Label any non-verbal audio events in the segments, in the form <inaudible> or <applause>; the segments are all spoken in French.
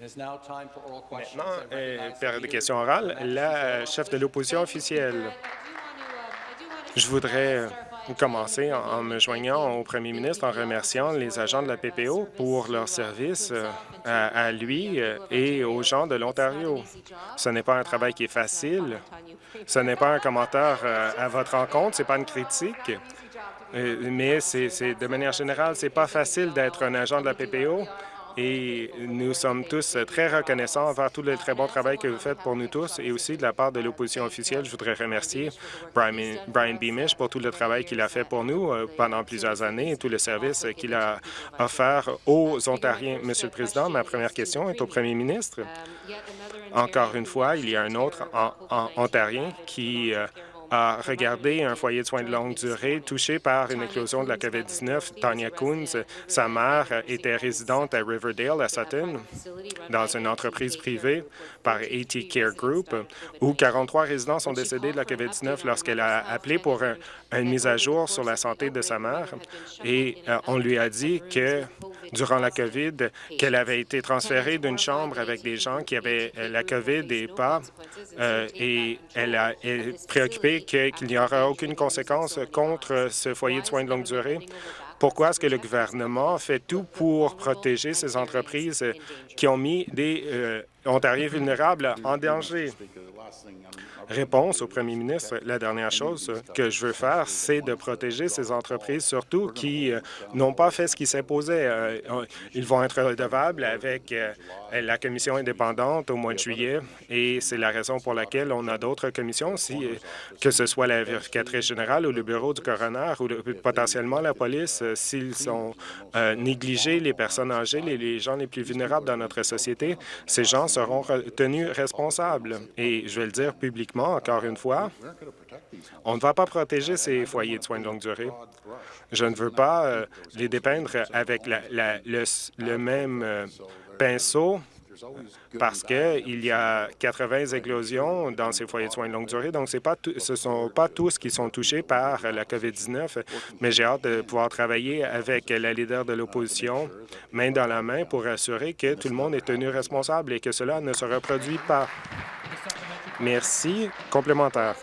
Maintenant, euh, période de questions orales, la chef de l'opposition officielle. Je voudrais commencer en, me joignant au premier ministre en remerciant les agents de la PPO pour leur service euh, à, lui euh, et aux gens de l'Ontario. Ce n'est pas un travail qui est facile. Ce n'est pas un commentaire euh, à votre rencontre, ce n'est pas une critique. Mais c'est de manière générale, c'est pas facile d'être un agent de la PPO et nous sommes tous très reconnaissants envers tout le très bon travail que vous faites pour nous tous et aussi de la part de l'opposition officielle. Je voudrais remercier Brian, Beamish pour tout le travail qu'il a fait pour nous euh, pendant plusieurs années et tout le service qu'il a offert aux Ontariens. Monsieur le Président, ma première question est au premier ministre. Encore une fois, il y a un autre Ontarien qui euh, a regardé un foyer de soins de longue durée touché par une éclosion de la COVID-19. Tanya Coons, sa mère, était résidente à Riverdale, à Sutton, dans une entreprise privée par AT Care Group, où 43 résidents sont décédés de la COVID-19 lorsqu'elle a appelé pour une mise à jour sur la santé de sa mère. Et euh, on lui a dit que durant la COVID, qu'elle avait été transférée d'une chambre avec des gens qui avaient la COVID et pas, euh, et elle a, est préoccupée qu'il n'y aura aucune conséquence contre ce foyer de soins de longue durée. Pourquoi est-ce que le gouvernement fait tout pour protéger ces entreprises qui ont mis des euh, Ontariens vulnérables en danger? Réponse au premier ministre, la dernière chose que je veux faire, c'est de protéger ces entreprises, surtout qui euh, n'ont pas fait ce qui s'imposait. Euh, ils vont être redevables avec euh, la commission indépendante au mois de juillet et c'est la raison pour laquelle on a d'autres commissions, si, que ce soit la vérificatrice générale ou le bureau du coroner ou potentiellement la police, s'ils sont négligés, les personnes âgées, les, les gens les plus vulnérables dans notre société, ces gens seront tenus responsables. Et je vais le dire publiquement, encore une fois, on ne va pas protéger ces foyers de soins de longue durée. Je ne veux pas euh, les dépeindre avec le, même euh, pinceau parce qu'il y a 80 éclosions dans ces foyers de soins de longue durée. Donc, ce ne sont pas tous qui sont touchés par la COVID-19, mais j'ai hâte de pouvoir travailler avec la leader de l'opposition, main dans la main, pour assurer que tout le monde est tenu responsable et que cela ne se reproduit pas. Merci. Complémentaire.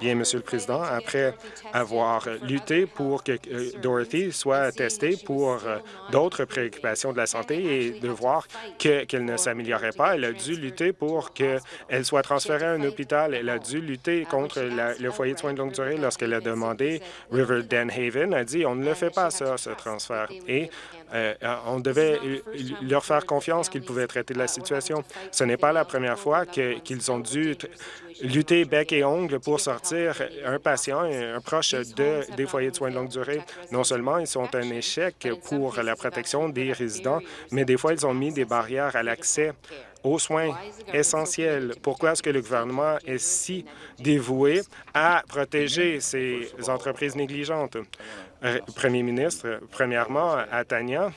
Bien, Monsieur le Président, après avoir lutté pour que euh, Dorothy soit testée pour euh, d'autres préoccupations de la santé et de voir qu'elle ne s'améliorait pas, elle a dû lutter pour qu'elle soit transférée à un hôpital. Elle a dû lutter contre le foyer de soins de longue durée lorsqu'elle a demandé. River Haven a dit on ne le fait pas, ça, ce transfert. Euh, on devait leur faire confiance qu'ils pouvaient traiter la situation. Ce n'est pas la première fois qu'ils ont dû lutter bec et ongle pour sortir un patient, un proche de, des foyers de soins de longue durée. Non seulement ils sont un échec pour la protection des résidents, mais des fois, ils ont mis des barrières à l'accès aux soins essentiels. Pourquoi est-ce que le gouvernement est si dévoué à protéger ces entreprises négligentes? Euh, Premier ministre, premièrement, à Tania,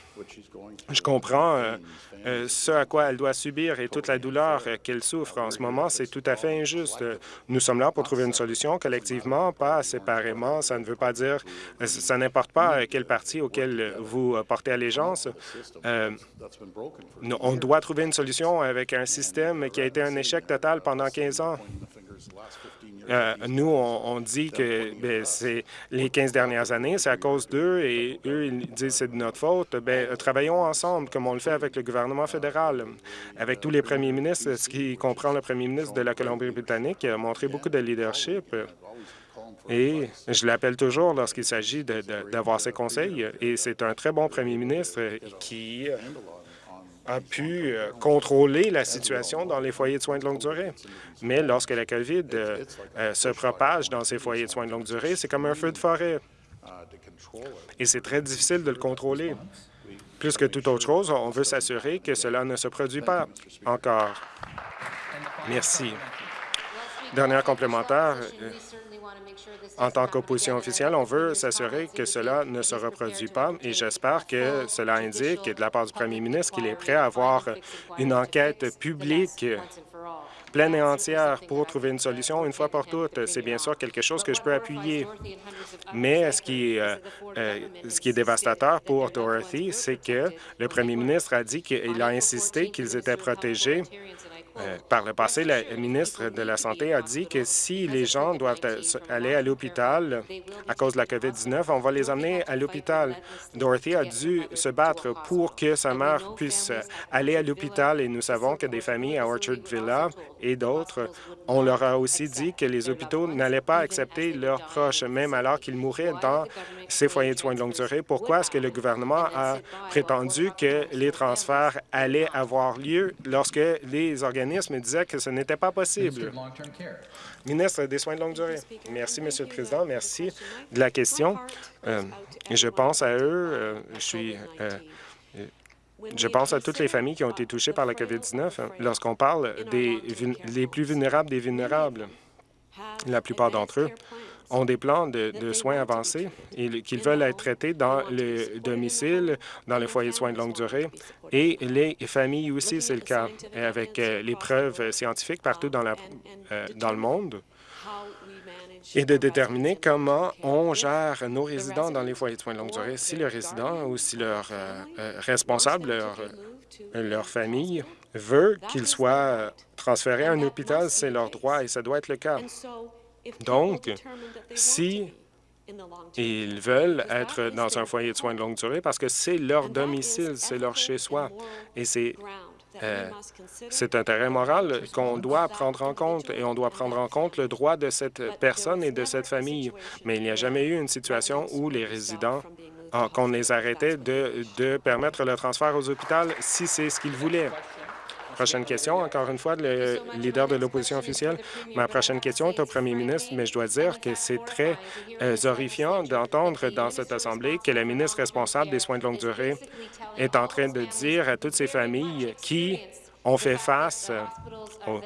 je comprends euh, euh, ce à quoi elle doit subir et toute la douleur qu'elle souffre en ce moment, c'est tout à fait injuste. Nous sommes là pour trouver une solution collectivement, pas séparément. Ça ne veut pas dire, ça n'importe pas quel parti auquel vous portez allégeance. on doit trouver une solution avec un système qui a été un échec total pendant 15 ans. Euh, nous, on, dit que ben, c'est les 15 dernières années, c'est à cause d'eux, et eux, ils disent que c'est de notre faute. Ben, travaillons ensemble, comme on le fait avec le gouvernement fédéral, avec tous les premiers ministres, ce qui comprend le premier ministre de la Colombie-Britannique, qui a montré beaucoup de leadership. Et je l'appelle toujours lorsqu'il s'agit d'avoir ses conseils. Et c'est un très bon premier ministre qui a pu euh, contrôler la situation dans les foyers de soins de longue durée. Mais lorsque la COVID euh, euh, se propage dans ces foyers de soins de longue durée, c'est comme un feu de forêt. Et c'est très difficile de le contrôler. Plus que toute autre chose, on veut s'assurer que cela ne se produit pas encore. Merci. Dernière complémentaire. En tant qu'opposition officielle, on veut s'assurer que cela ne se reproduit pas et j'espère que cela indique de la part du premier ministre qu'il est prêt à avoir une enquête publique pleine et entière pour trouver une solution une fois pour toutes. C'est bien sûr quelque chose que je peux appuyer. Mais ce qui, euh, euh, ce qui est dévastateur pour Dorothy, c'est que le premier ministre a dit qu'il a insisté qu'ils étaient protégés euh, par le passé, la ministre de la Santé a dit que si les gens doivent aller à l'hôpital à cause de la COVID-19, on va les amener à l'hôpital. Dorothy a dû se battre pour que sa mère puisse aller à l'hôpital et nous savons que des familles à Orchard Villa et d'autres, on leur a aussi dit que les hôpitaux n'allaient pas accepter leurs proches, même alors qu'ils mouraient dans ces foyers de soins de longue durée. Pourquoi est-ce que le gouvernement a prétendu que les transferts allaient avoir lieu lorsque les organismes me disait que ce n'était pas possible? Ministre des Soins de longue durée. Merci, Monsieur le Président. Merci de la question. Euh, je pense à eux. Euh, je suis... Euh, je pense à toutes les familles qui ont été touchées par la COVID-19 hein, lorsqu'on parle des les plus vulnérables des vulnérables. La plupart d'entre eux ont des plans de, soins avancés et qu'ils veulent être traités dans le domicile, dans le foyer de soins de longue durée. Et les familles aussi, c'est le cas, avec euh, les preuves scientifiques partout euh, dans le monde et de déterminer comment on gère nos résidents dans les foyers de soins de longue durée. Si le résident ou si leur euh, responsable, leur, leur famille veut qu'ils soient transférés à un hôpital, c'est leur droit et ça doit être le cas. Donc, si ils veulent être dans un foyer de soins de longue durée parce que c'est leur domicile, c'est leur chez-soi. Et c'est euh, c'est un terrain moral qu'on doit prendre en compte et on doit prendre en compte le droit de cette personne et de cette famille. Mais il n'y a jamais eu une situation où les résidents, qu'on les arrêtait de, de permettre le transfert aux hôpitaux si c'est ce qu'ils voulaient. Prochaine question, encore une fois, le leader de l'opposition officielle. Ma prochaine question est au premier ministre, mais je dois dire que c'est très euh, horrifiant d'entendre dans cette Assemblée que la ministre responsable des soins de longue durée est en train de dire à toutes ces familles qui ont fait face au,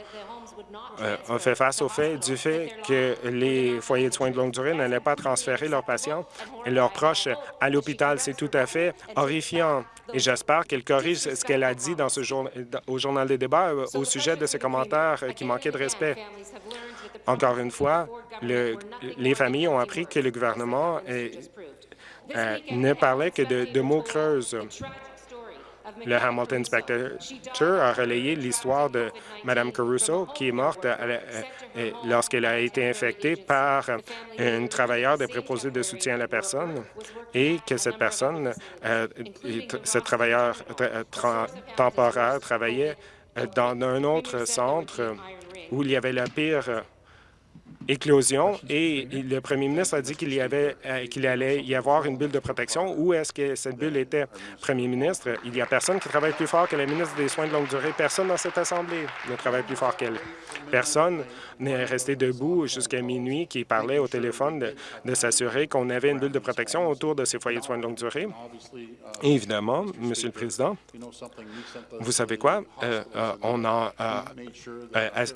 euh, fait face au fait du fait que les foyers de soins de longue durée n'allaient pas transférer leurs patients et leurs proches à l'hôpital. C'est tout à fait horrifiant et j'espère qu'elle corrige ce qu'elle a dit dans ce au Journal des débats euh, au sujet de ses commentaires euh, qui manquaient de respect. Encore une fois, les familles ont appris que le gouvernement ne parlait que de mots creuses. Le Hamilton Spectator a relayé l'histoire de Mme Caruso, qui est morte euh, lorsqu'elle a été infectée par un travailleur de préposé de soutien à la personne et que cette personne, euh, ce travailleur euh, temporaire, travaillait dans un autre centre où il y avait la pire et le premier ministre a dit qu'il y avait euh, qu'il allait y avoir une bulle de protection. Où est-ce que cette bulle était? Premier ministre, il n'y a personne qui travaille plus fort que la ministre des Soins de longue durée. Personne dans cette Assemblée ne travaille plus fort qu'elle. Personne n'est resté debout jusqu'à minuit qui parlait au téléphone de, s'assurer qu'on avait une bulle de protection autour de ces foyers de soins de longue durée. Évidemment, Monsieur le Président, vous savez quoi? Euh, euh, on, a,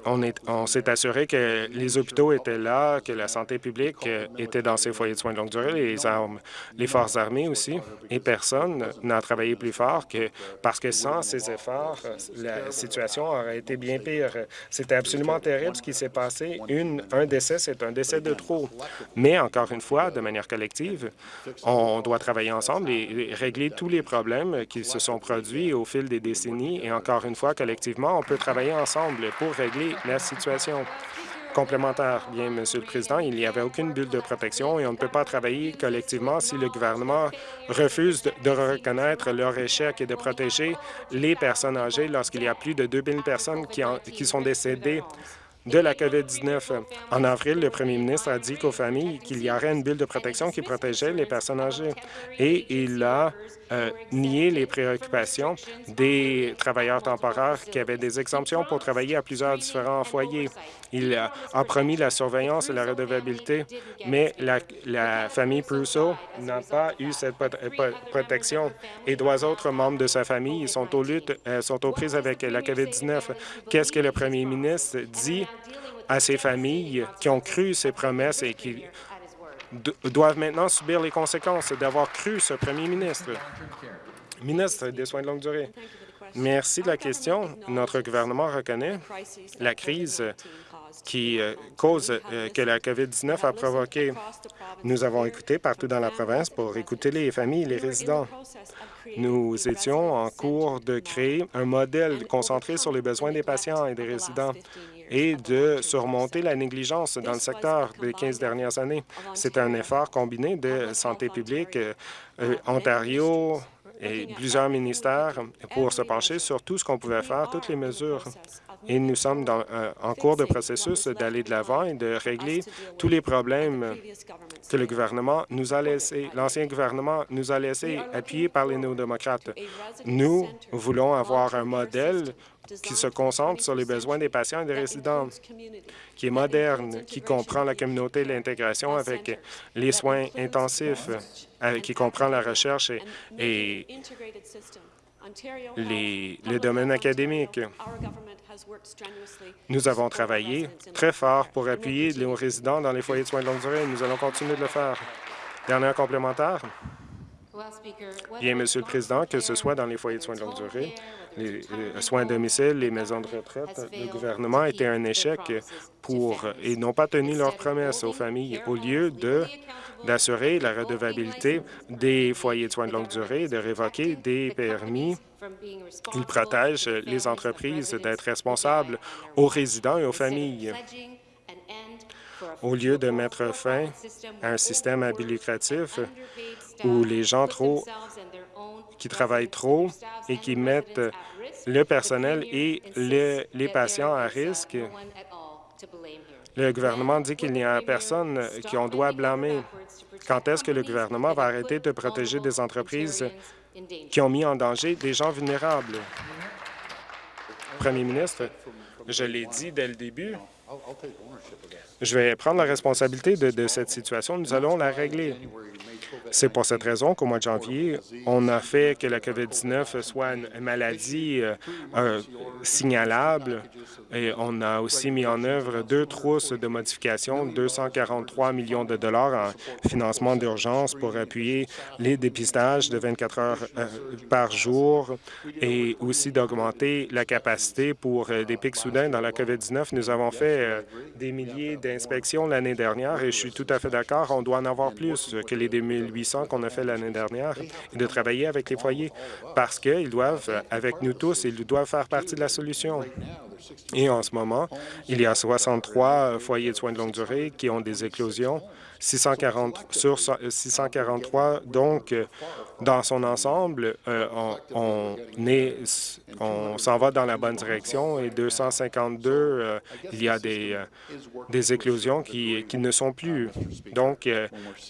on, on s'est assuré que les hôpitaux était là, que la santé publique était dans ces foyers de soins de longue durée, les armes, les forces armées aussi, et personne n'a travaillé plus fort que parce que sans ces efforts, la situation aurait été bien pire. C'était absolument terrible ce qui s'est passé. Un décès, c'est un décès de trop. Mais encore une fois, de manière collective, on doit travailler ensemble et régler tous les problèmes qui se sont produits au fil des décennies. Et encore une fois, collectivement, on peut travailler ensemble pour régler la situation. Complémentaire. Bien, Monsieur le Président, il n'y avait aucune bulle de protection et on ne peut pas travailler collectivement si le gouvernement refuse de, reconnaître leur échec et de protéger les personnes âgées lorsqu'il y a plus de 2000 personnes qui sont décédées de la COVID-19. En avril, le premier ministre a dit qu'aux familles qu'il y aurait une bulle de protection qui protégeait les personnes âgées et il a euh, nié les préoccupations des travailleurs temporaires qui avaient des exemptions pour travailler à plusieurs différents foyers. Il a, promis la surveillance et la redevabilité, mais la, famille Prusso n'a pas eu cette protection et trois autres membres de sa famille sont aux luttes, euh, sont aux prises avec la COVID-19. Qu'est-ce que le premier ministre dit à ces familles qui ont cru ces promesses et qui doivent maintenant subir les conséquences d'avoir cru ce premier ministre? Ministre des Soins de longue durée. Merci de la question. Notre gouvernement reconnaît la crise qui euh, cause euh, que la COVID-19 a provoqué. Nous avons écouté partout dans la province pour écouter les familles et les résidents. Nous étions en cours de créer un modèle concentré sur les besoins des patients et des résidents et de surmonter la négligence dans le secteur des 15 dernières années. C'est un effort combiné de santé publique, euh, Ontario, et plusieurs ministères pour se pencher sur tout ce qu'on pouvait faire, toutes les mesures. Et nous sommes dans, euh, en cours de processus d'aller de l'avant et de régler tous les problèmes que le gouvernement nous a laissés, l'ancien gouvernement nous a laissés, appuyés par les néo-démocrates. Nous voulons avoir un modèle qui se concentre sur les besoins des patients et des résidents, qui est moderne, qui comprend la communauté et l'intégration avec les soins intensifs, qui comprend la recherche et, les, les domaines académiques. Nous avons travaillé très fort pour appuyer les résidents dans les foyers de soins de longue durée. Nous allons continuer de le faire. Dernier complémentaire? Bien, Monsieur le Président, que ce soit dans les foyers de soins de longue durée, les, soins à domicile, les maisons de retraite, le gouvernement a été un échec pour et n'ont pas tenu leurs promesses aux familles. Au lieu de d'assurer la redevabilité des foyers de soins de longue durée et de révoquer des permis, ils protègent les entreprises d'être responsables aux résidents et aux familles au lieu de mettre fin à un système habilitatif où les gens trop qui travaillent trop et qui mettent le personnel et les patients à risque. Le gouvernement dit qu'il n'y a personne qu'on doit blâmer. Quand est-ce que le gouvernement va arrêter de protéger des entreprises qui ont mis en danger des gens vulnérables? Premier ministre, je l'ai dit dès le début, je vais prendre la responsabilité de, cette situation. Nous allons la régler. C'est pour cette raison qu'au mois de janvier, on a fait que la COVID-19 soit une maladie euh, euh, signalable et on a aussi mis en œuvre deux trousses de modifications, 243 millions de dollars en financement d'urgence pour appuyer les dépistages de 24 heures euh, par jour et aussi d'augmenter la capacité pour des pics soudains dans la COVID-19. Nous avons fait des milliers d'inspections l'année dernière et je suis tout à fait d'accord, on doit en avoir plus que les 2800 qu'on a fait l'année dernière et de travailler avec les foyers parce qu'ils doivent, avec nous tous, ils doivent faire partie de la solution. Et en ce moment, il y a 63 foyers de soins de longue durée qui ont des éclosions 640 sur 643. Donc, dans son ensemble, euh, on, on s'en va dans la bonne direction et 252, euh, il y a des, euh, des éclosions qui, qui, ne sont plus. Donc,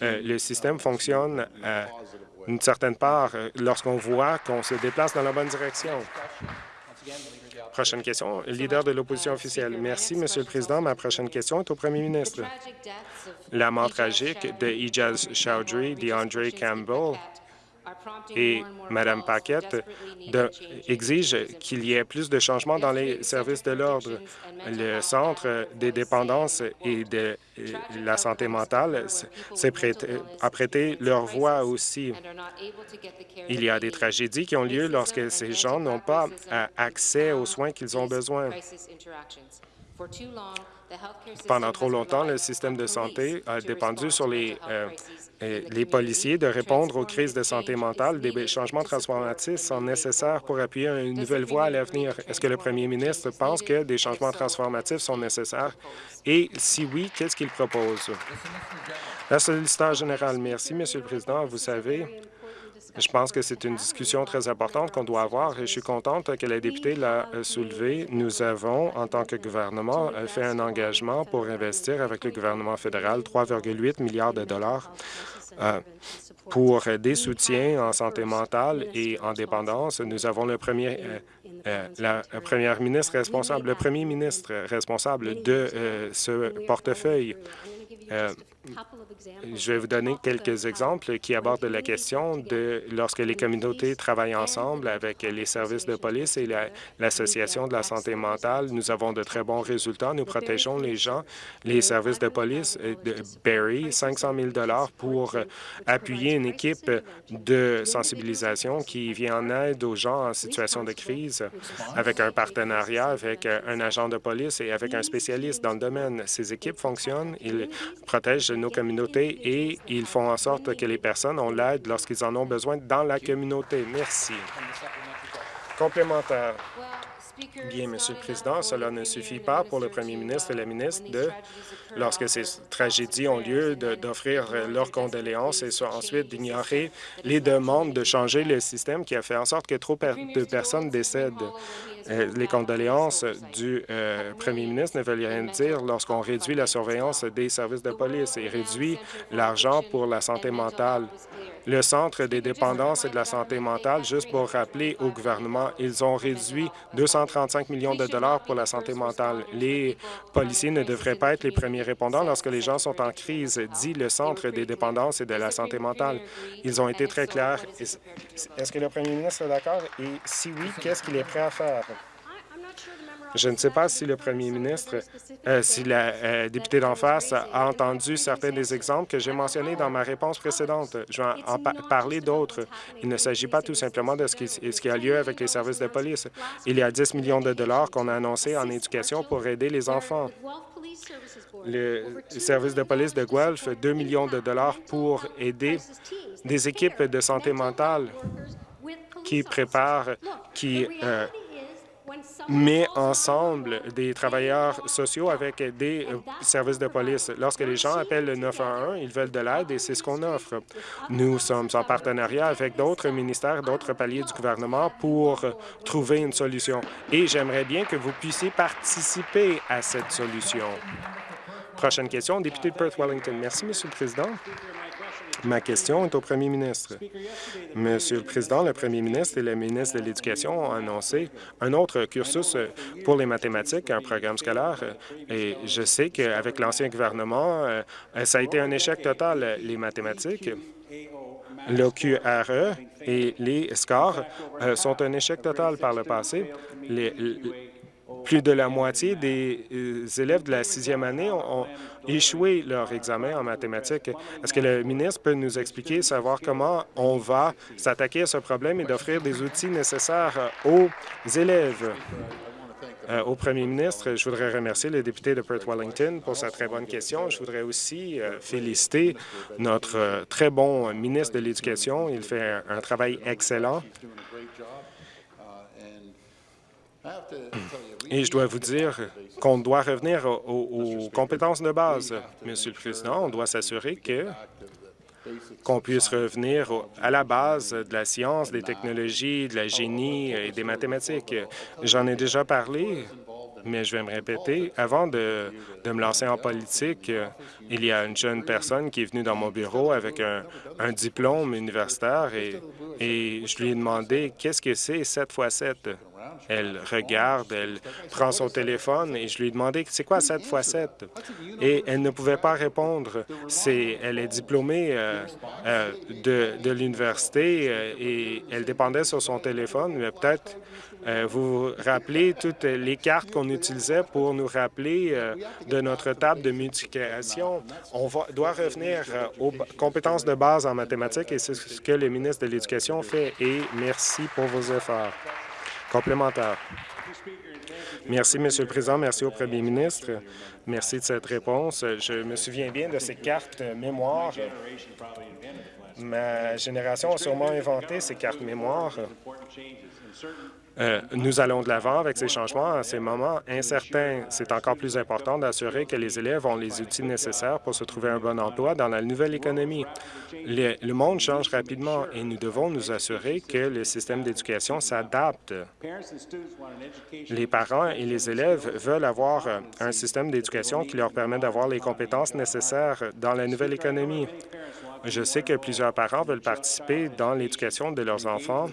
le système fonctionne à une certaine part lorsqu'on voit qu'on se déplace dans la bonne direction. Prochaine question, leader de l'opposition officielle. Merci, Monsieur le Président. Ma prochaine question est au premier ministre. La mort tragique de Ijaz Chowdhury, DeAndre Campbell et Mme Paquette exige qu'il y ait plus de changements dans les services de l'ordre. Le Centre des dépendances et de la santé mentale a prêté leur voix aussi. Il y a des tragédies qui ont lieu lorsque ces gens n'ont pas accès aux soins qu'ils ont besoin. Pendant trop longtemps, le système de santé a dépendu sur les, euh, les policiers de répondre aux crises de santé mentale. Des changements transformatifs sont nécessaires pour appuyer une nouvelle voie à l'avenir. Est-ce que le premier ministre pense que des changements transformatifs sont nécessaires? Et si oui, qu'est-ce qu'il propose? La solliciteur générale, merci, Monsieur le Président. Vous savez, je pense que c'est une discussion très importante qu'on doit avoir et je suis contente que la députée l'a euh, soulevé. Nous avons, en tant que gouvernement, euh, fait un engagement pour investir avec le gouvernement fédéral 3,8 milliards de dollars euh, pour des soutiens en santé mentale et en dépendance. Nous avons le premier, la première ministre responsable, le premier ministre responsable de ce portefeuille. je vais vous donner quelques exemples qui abordent la question de lorsque les communautés travaillent ensemble avec les services de police et l'Association de la santé mentale. Nous avons de très bons résultats. Nous protégeons les gens. Les services de police de Barrie, 500 000 pour appuyer une équipe de sensibilisation qui vient en aide aux gens en situation de crise avec un partenariat avec un agent de police et avec un spécialiste dans le domaine. Ces équipes fonctionnent, ils protègent nos communautés et ils font en sorte que les personnes ont l'aide lorsqu'ils en ont besoin dans la communauté. Merci. Complémentaire. Bien, Monsieur le Président, cela ne suffit pas pour le premier ministre et la ministre de, lorsque ces tragédies ont lieu, d'offrir leurs condoléances et ensuite d'ignorer les demandes de changer le système qui a fait en sorte que trop de personnes décèdent. Euh, les condoléances du euh, premier ministre ne veulent rien dire lorsqu'on réduit la surveillance des services de police et réduit l'argent pour la santé mentale le Centre des dépendances et de la santé mentale, juste pour rappeler au gouvernement, ils ont réduit 235 millions de dollars pour la santé mentale. Les policiers ne devraient pas être les premiers répondants lorsque les gens sont en crise, dit le Centre des dépendances et de la santé mentale. Ils ont été très clairs. Est-ce que le premier ministre est d'accord? Et si oui, qu'est-ce qu'il est prêt à faire? Je ne sais pas si le premier ministre, euh, si la euh, députée d'en face a entendu certains des exemples que j'ai mentionnés dans ma réponse précédente. Je vais en parler d'autres. Il ne s'agit pas tout simplement de ce qui, ce qui, a lieu avec les services de police. Il y a 10 millions de dollars qu'on a annoncés en éducation pour aider les enfants. Le service de police de Guelph, 2 millions de dollars pour aider des équipes de santé mentale qui préparent, qui euh, met ensemble des travailleurs sociaux avec des euh, services de police. Lorsque les gens appellent le 911, ils veulent de l'aide et c'est ce qu'on offre. Nous sommes en partenariat avec d'autres ministères, d'autres paliers du gouvernement pour trouver une solution. Et j'aimerais bien que vous puissiez participer à cette solution. Prochaine question, député de Perth-Wellington. Merci, Monsieur le Président. Ma question est au premier ministre. Monsieur le Président, le premier ministre et le ministre de l'Éducation ont annoncé un autre cursus pour les mathématiques, un programme scolaire, et je sais qu'avec l'ancien gouvernement, euh, ça a été un échec total, les mathématiques. L'OQRE et les scores euh, sont un échec total par le passé. Plus de la moitié des euh, élèves de la sixième année ont, échoué leur examen en mathématiques. Est-ce que le ministre peut nous expliquer, savoir comment on va s'attaquer à ce problème et d'offrir des outils nécessaires aux élèves? Euh, au premier ministre, je voudrais remercier le député de Perth-Wellington pour sa très bonne question. Je voudrais aussi euh, féliciter notre très bon ministre de l'Éducation. Il fait un travail excellent. Et je dois vous dire qu'on doit revenir aux, compétences de base. Monsieur le Président, on doit s'assurer que qu'on puisse revenir à la base de la science, des technologies, de la génie et des mathématiques. J'en ai déjà parlé, mais je vais me répéter. Avant de, me lancer en politique, il y a une jeune personne qui est venue dans mon bureau avec un, diplôme universitaire et, et je lui ai demandé qu'est-ce que c'est 7 fois 7 elle regarde, elle prend son téléphone et je lui ai demandé c'est quoi 7 fois 7 et elle ne pouvait pas répondre. Elle est diplômée euh, euh, de, de l'université euh, et elle dépendait sur son téléphone, mais peut-être vous vous rappelez toutes les cartes qu'on utilisait pour nous rappeler de notre table de multiplication. On va, doit revenir aux compétences de base en mathématiques et c'est ce que le ministre de l'Éducation fait et merci pour vos efforts. Complémentaire. Merci, Monsieur le Président. Merci au Premier ministre. Merci de cette réponse. Je me souviens bien de ces cartes mémoire. Ma génération a sûrement inventé ces cartes mémoire. Euh, nous allons de l'avant avec ces changements à ces moments incertains. C'est encore plus important d'assurer que les élèves ont les outils nécessaires pour se trouver un bon emploi dans la nouvelle économie. Le, monde change rapidement et nous devons nous assurer que le système d'éducation s'adapte. Les parents et les élèves veulent avoir un système d'éducation qui leur permet d'avoir les compétences nécessaires dans la nouvelle économie. Je sais que plusieurs parents veulent participer dans l'éducation de leurs enfants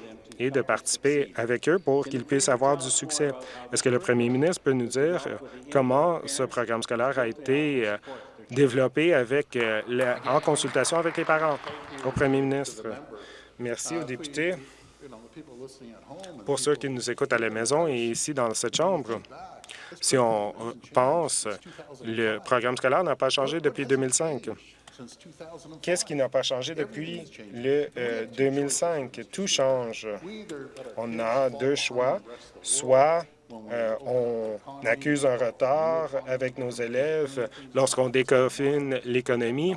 de participer avec eux pour qu'ils puissent avoir du succès. Est-ce que le premier ministre peut nous dire comment ce programme scolaire a été euh, développé avec, en consultation avec les parents. Au premier ministre, merci aux députés. Pour ceux qui nous écoutent à la maison et ici dans cette Chambre, si on pense, le programme scolaire n'a pas changé depuis 2005. Qu'est-ce qui n'a pas changé depuis le 2005? Euh, Tout change. On a deux choix. Soit euh, on accuse un retard avec nos élèves lorsqu'on déconfine l'économie.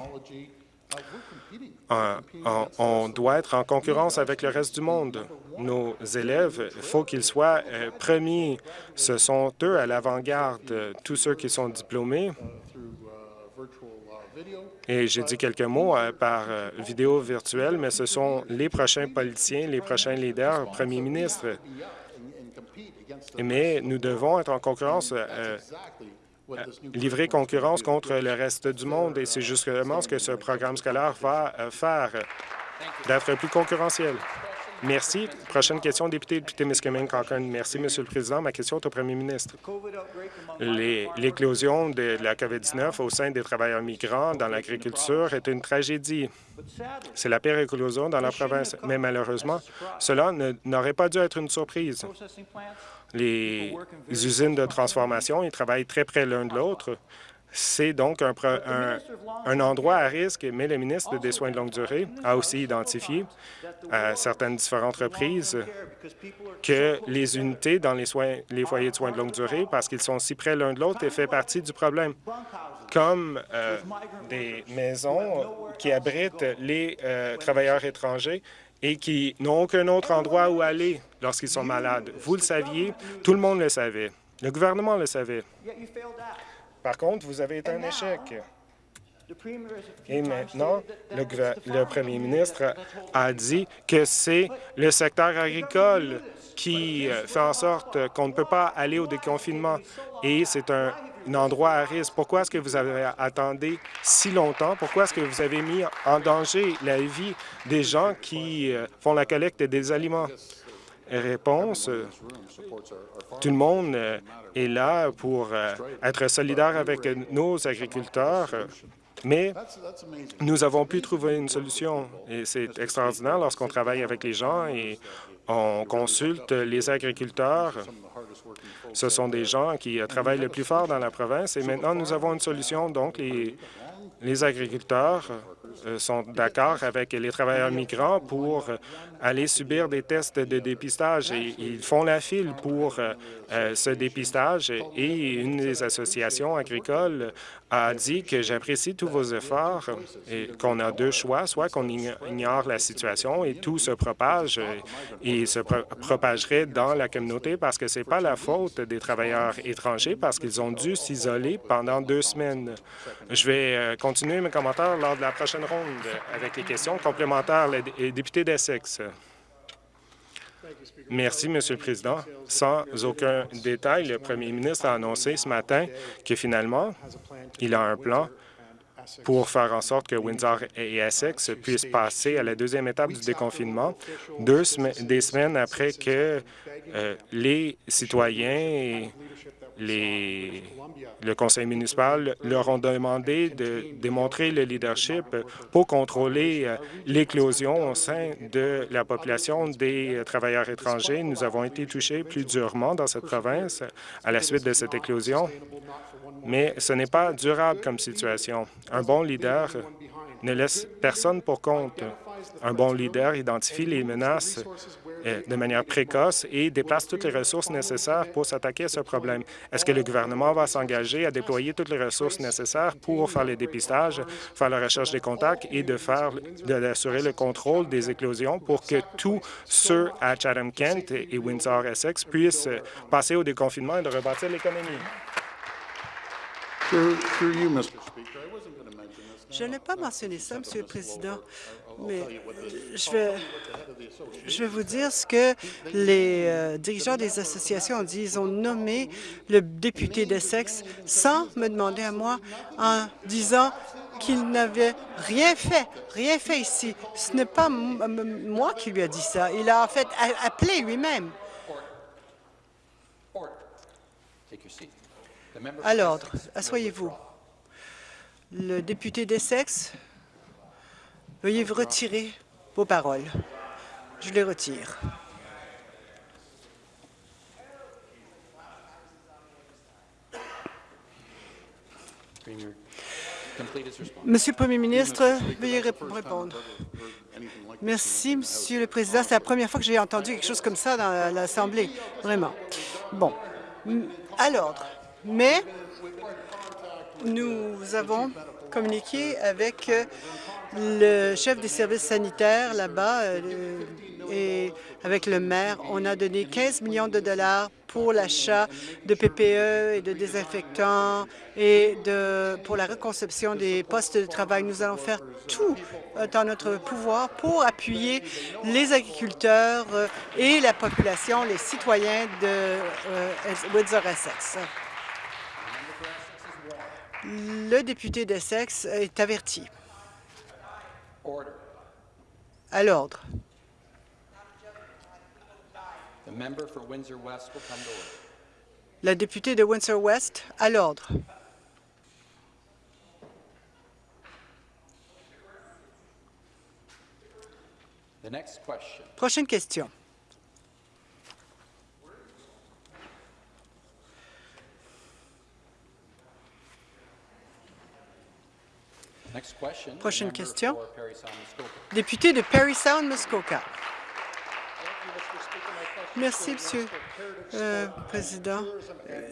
on doit être en concurrence avec le reste du monde. Nos élèves, il faut qu'ils soient euh, premiers. Ce sont eux à l'avant-garde, tous ceux qui sont diplômés et j'ai dit quelques mots euh, par euh, vidéo virtuelle, mais ce sont les prochains politiciens, les prochains leaders, premiers ministres. Mais nous devons être en concurrence, euh, livrer concurrence contre le reste du monde, et c'est justement ce que ce programme scolaire va faire, d'être plus concurrentiel. Merci. Prochaine question, député de Timiskaming Cochrane. Merci, Monsieur le Président. Ma question est au premier ministre. L'éclosion de la COVID-19 au sein des travailleurs migrants dans l'agriculture est une tragédie. C'est la pire éclosion dans la province, mais malheureusement, cela n'aurait pas dû être une surprise. Les usines de transformation, ils travaillent très près l'un de l'autre. C'est donc un, un, endroit à risque, mais le ministre des Soins de longue durée a aussi identifié à certaines différentes reprises que les unités dans les, soins, les foyers de soins de longue durée, parce qu'ils sont si près l'un de l'autre, fait partie du problème comme euh, des maisons qui abritent les euh, travailleurs étrangers et qui n'ont aucun autre endroit où aller lorsqu'ils sont malades. Vous le saviez, tout le monde le savait. Le gouvernement le savait. Par contre, vous avez été un échec. Et maintenant, le, premier ministre a dit que c'est le secteur agricole qui fait en sorte qu'on ne peut pas aller au déconfinement. Et c'est un, endroit à risque. Pourquoi est-ce que vous avez attendu si longtemps? Pourquoi est-ce que vous avez mis en danger la vie des gens qui euh, font la collecte des aliments? Tout le monde euh, est là pour euh, être solidaire avec nos agriculteurs, mais nous avons pu trouver une solution et c'est extraordinaire lorsqu'on travaille avec les gens et on consulte les agriculteurs. Ce sont des gens qui travaillent le plus fort dans la province et maintenant nous avons une solution. Donc, les, agriculteurs euh, sont d'accord avec les travailleurs migrants pour euh, aller subir des tests de dépistage. Et ils font la file pour euh, ce dépistage et une des associations agricoles a dit que j'apprécie tous vos efforts et qu'on a deux choix, soit qu'on ignore la situation et tout se propage et se propagerait dans la communauté parce que ce n'est pas la faute des travailleurs étrangers parce qu'ils ont dû s'isoler pendant deux semaines. Je vais continuer mes commentaires lors de la prochaine ronde avec les questions complémentaires. Les députés d'Essex. Merci, Monsieur le Président. Sans aucun détail, le premier ministre a annoncé ce matin que finalement, il a un plan pour faire en sorte que Windsor et Essex puissent passer à la deuxième étape du déconfinement, deux des semaines après que euh, les citoyens le conseil municipal leur ont demandé de démontrer le leadership pour contrôler euh, l'éclosion au sein de la population des travailleurs étrangers. Nous avons été touchés plus durement dans cette province à la suite de cette éclosion, mais ce n'est pas durable comme situation. Un bon leader ne laisse personne pour compte. Un bon leader identifie les menaces euh, de manière précoce et déplace toutes les ressources nécessaires pour s'attaquer à ce problème. Est-ce que le gouvernement va s'engager à déployer toutes les ressources nécessaires pour faire le dépistage, faire la recherche des contacts et de faire d'assurer le contrôle des éclosions pour que tous ceux à Chatham-Kent et Windsor-Essex puissent passer au déconfinement et de rebâtir l'économie? Je n'ai pas mentionné ça, Monsieur le Président, mais je vais, je vais vous dire ce que les euh, dirigeants des associations ont dit. Ils ont nommé le député d'Essex sans me demander à moi en disant qu'il n'avait rien fait, rien fait ici. Ce n'est pas moi qui lui a dit ça. Il a en fait appelé lui-même. À l'ordre. Assoyez-vous. Le député d'Essex, veuillez retirer vos paroles. Je les retire. Monsieur le Premier ministre, veuillez répondre. Merci, Monsieur le Président. C'est la première fois que j'ai entendu quelque chose comme ça dans l'Assemblée, vraiment. Bon, à l'ordre. Mais nous avons communiqué avec le chef des services sanitaires là-bas euh, et avec le maire. On a donné 15 millions de dollars pour l'achat de PPE et de désinfectants et pour la reconception des postes de travail. Nous allons faire tout euh, dans notre pouvoir pour appuyer les agriculteurs euh, et la population, les citoyens de Windsor-Essex. Le député d'Essex est averti. À l'ordre. La députée de Windsor-West, à l'ordre. Prochaine question. Prochaine question. Député de Perry Sound, Muskoka. Merci, Monsieur le euh, Président.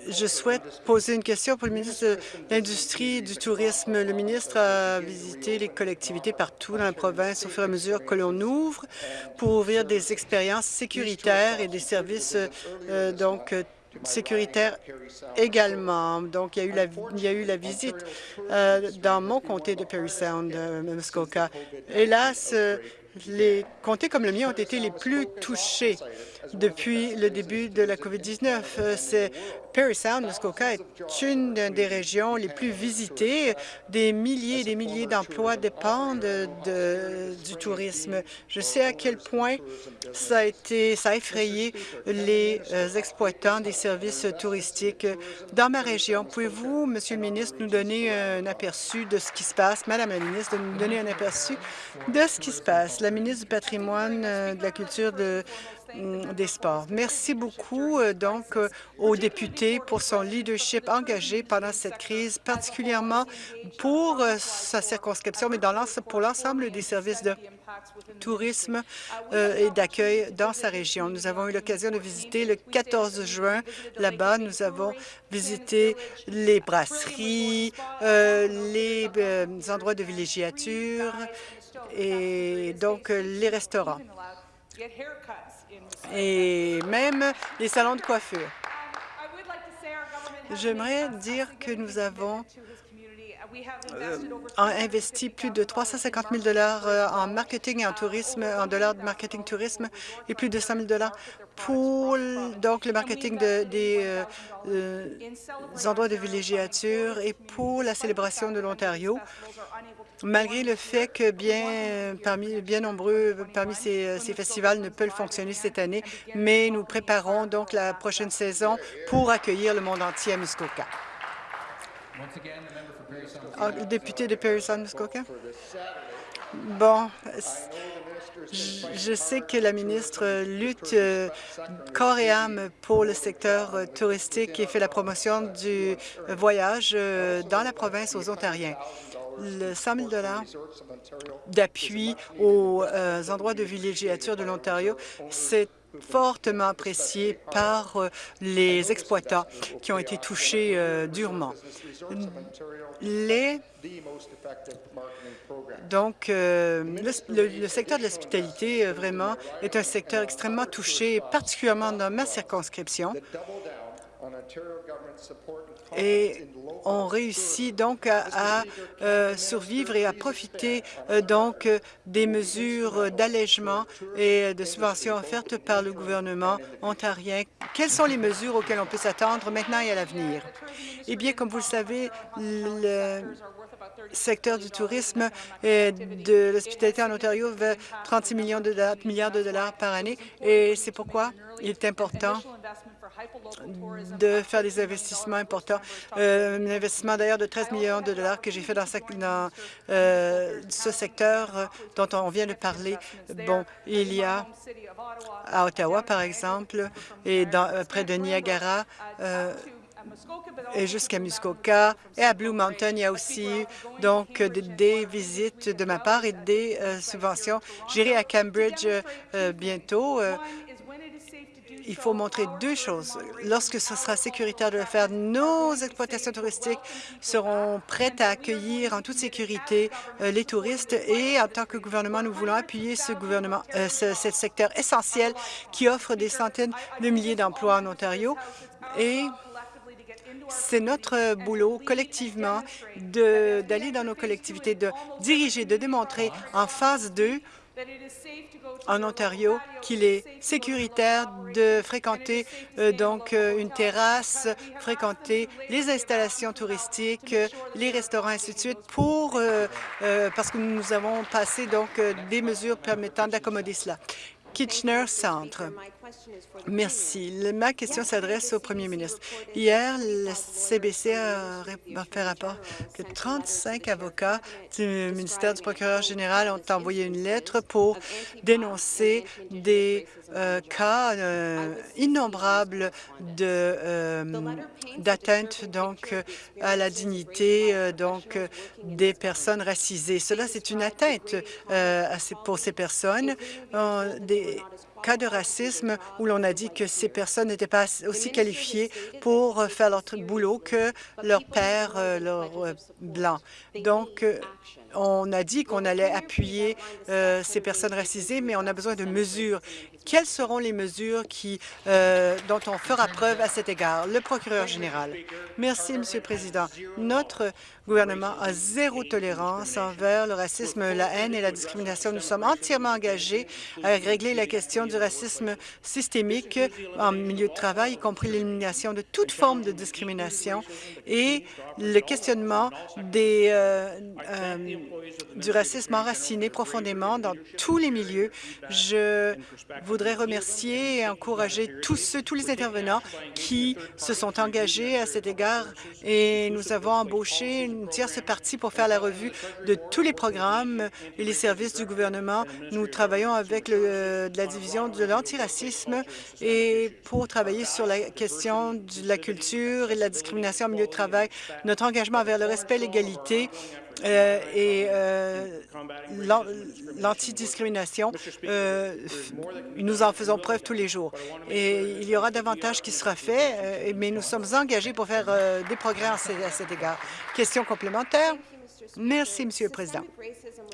Je souhaite poser une question pour le ministre de l'Industrie et du Tourisme. Le ministre a visité les collectivités partout dans la province au fur et à mesure que l'on ouvre pour ouvrir des expériences sécuritaires et des services euh, donc sécuritaire également. Donc, il y a eu la, il y a eu la visite euh, dans mon comté de Perry Sound, euh, Muskoka. Hélas, euh, les comtés comme le mien ont été les plus touchés depuis le début de la COVID-19. C'est Perry Sound, Muskoka, est une des régions les plus visitées. Des milliers et des milliers d'emplois dépendent de, du tourisme. Je sais à quel point ça a ça a effrayé les euh, exploitants des services touristiques dans ma région. Pouvez-vous, Monsieur le ministre, nous donner un aperçu de ce qui se passe, Madame la ministre, de nous donner un aperçu de ce qui se passe. La ministre du patrimoine, euh, de la culture, de des sports. Merci beaucoup euh, donc euh, au député pour son leadership engagé pendant cette crise, particulièrement pour euh, sa circonscription, mais dans pour l'ensemble des services de tourisme et d'accueil dans sa région. Nous avons eu l'occasion de visiter le 14 juin là-bas. Nous avons visité les brasseries, les endroits de villégiature et donc les restaurants et même les salons de coiffure. J'aimerais dire que nous avons euh, investi plus de 350 000 dollars euh, en marketing et en tourisme, en dollars de marketing tourisme et plus de 100 000 dollars pour donc le marketing de, des euh, endroits de villégiature et pour la célébration de l'Ontario malgré le fait que bien, parmi, bien nombreux parmi ces, ces, festivals ne peuvent fonctionner cette année, mais nous préparons donc la prochaine saison pour accueillir le monde entier à Muskoka. Ah, député de Perry Sound Muskoka. Bon, je sais que la ministre lutte euh, corps et âme pour le secteur euh, touristique et fait la promotion du voyage euh, dans la province aux Ontariens. Le 100 000 d'appui aux endroits de villégiature de l'Ontario, c'est fortement apprécié par euh, les exploitants qui ont été touchés euh, durement. Les donc, le, secteur de l'hospitalité, vraiment, est un secteur extrêmement touché, particulièrement dans ma circonscription et on réussit donc à, euh, survivre et à profiter euh, donc des mesures d'allègement et de subventions offertes par le gouvernement ontarien. Quelles sont les mesures auxquelles on peut s'attendre maintenant et à l'avenir? Eh bien, comme vous le savez, le secteur du tourisme et de l'hospitalité en Ontario veut 36 millions de milliards de dollars par année et c'est pourquoi il est important de faire des investissements importants. Euh, un investissement d'ailleurs de 13 millions de dollars que j'ai fait dans, dans euh, ce secteur dont on vient de parler. Bon, il y a à Ottawa, par exemple, et dans, près de Niagara, et jusqu'à Muskoka. Et à Blue Mountain, il y a aussi donc des, visites de ma part et des euh, subventions. J'irai à Cambridge euh, bientôt. Euh, il faut montrer deux choses. Lorsque ce sera sécuritaire de le faire, nos exploitations touristiques seront prêtes à accueillir en toute sécurité les touristes et en tant que gouvernement, nous voulons appuyer ce, ce secteur essentiel qui offre des centaines de milliers d'emplois en Ontario et c'est notre boulot collectivement d'aller dans nos collectivités, de diriger, de démontrer en phase 2 en Ontario qu'il est sécuritaire de fréquenter euh, donc euh, une terrasse, fréquenter les installations touristiques, les restaurants, ainsi de suite, pour euh, parce que nous avons passé donc des mesures permettant d'accommoder cela. Kitchener Centre. Merci. Ma question s'adresse au premier ministre. Hier, le CBC a fait rapport que 35 avocats du ministère du procureur général ont envoyé une lettre pour dénoncer des euh, cas euh, innombrables euh, d'atteinte à la dignité donc des personnes racisées. Cela, c'est une atteinte pour ces personnes. Cas de racisme où l'on a dit que ces personnes n'étaient pas aussi qualifiées pour faire leur boulot que leur père, euh, leur euh, blanc. Donc, euh, on a dit qu'on allait appuyer ces personnes racisées, mais on a besoin de mesures. Quelles seront les mesures qui, dont on fera preuve à cet égard? Le procureur général. Merci, Monsieur le Président. Notre gouvernement a zéro tolérance envers le racisme, la haine et la discrimination. Nous sommes entièrement engagés à régler la question du racisme systémique en milieu de travail, y compris l'élimination de toute forme de discrimination et le questionnement euh, euh, du racisme enraciné profondément dans tous les milieux. Je voudrais remercier et encourager tous ceux, tous les intervenants qui se sont engagés à cet égard et nous avons embauché une tierce partie pour faire la revue de tous les programmes et les services du gouvernement. Nous travaillons avec le, de la division de l'antiracisme et pour travailler sur la question de la culture et de la discrimination au milieu de travail. Notre engagement vers le respect et l'égalité euh, et euh, l'antidiscrimination, euh, nous en faisons preuve tous les jours. Et il y aura davantage qui sera fait, mais nous sommes engagés pour faire des progrès à cet égard. Question complémentaire? Merci, Monsieur le Président.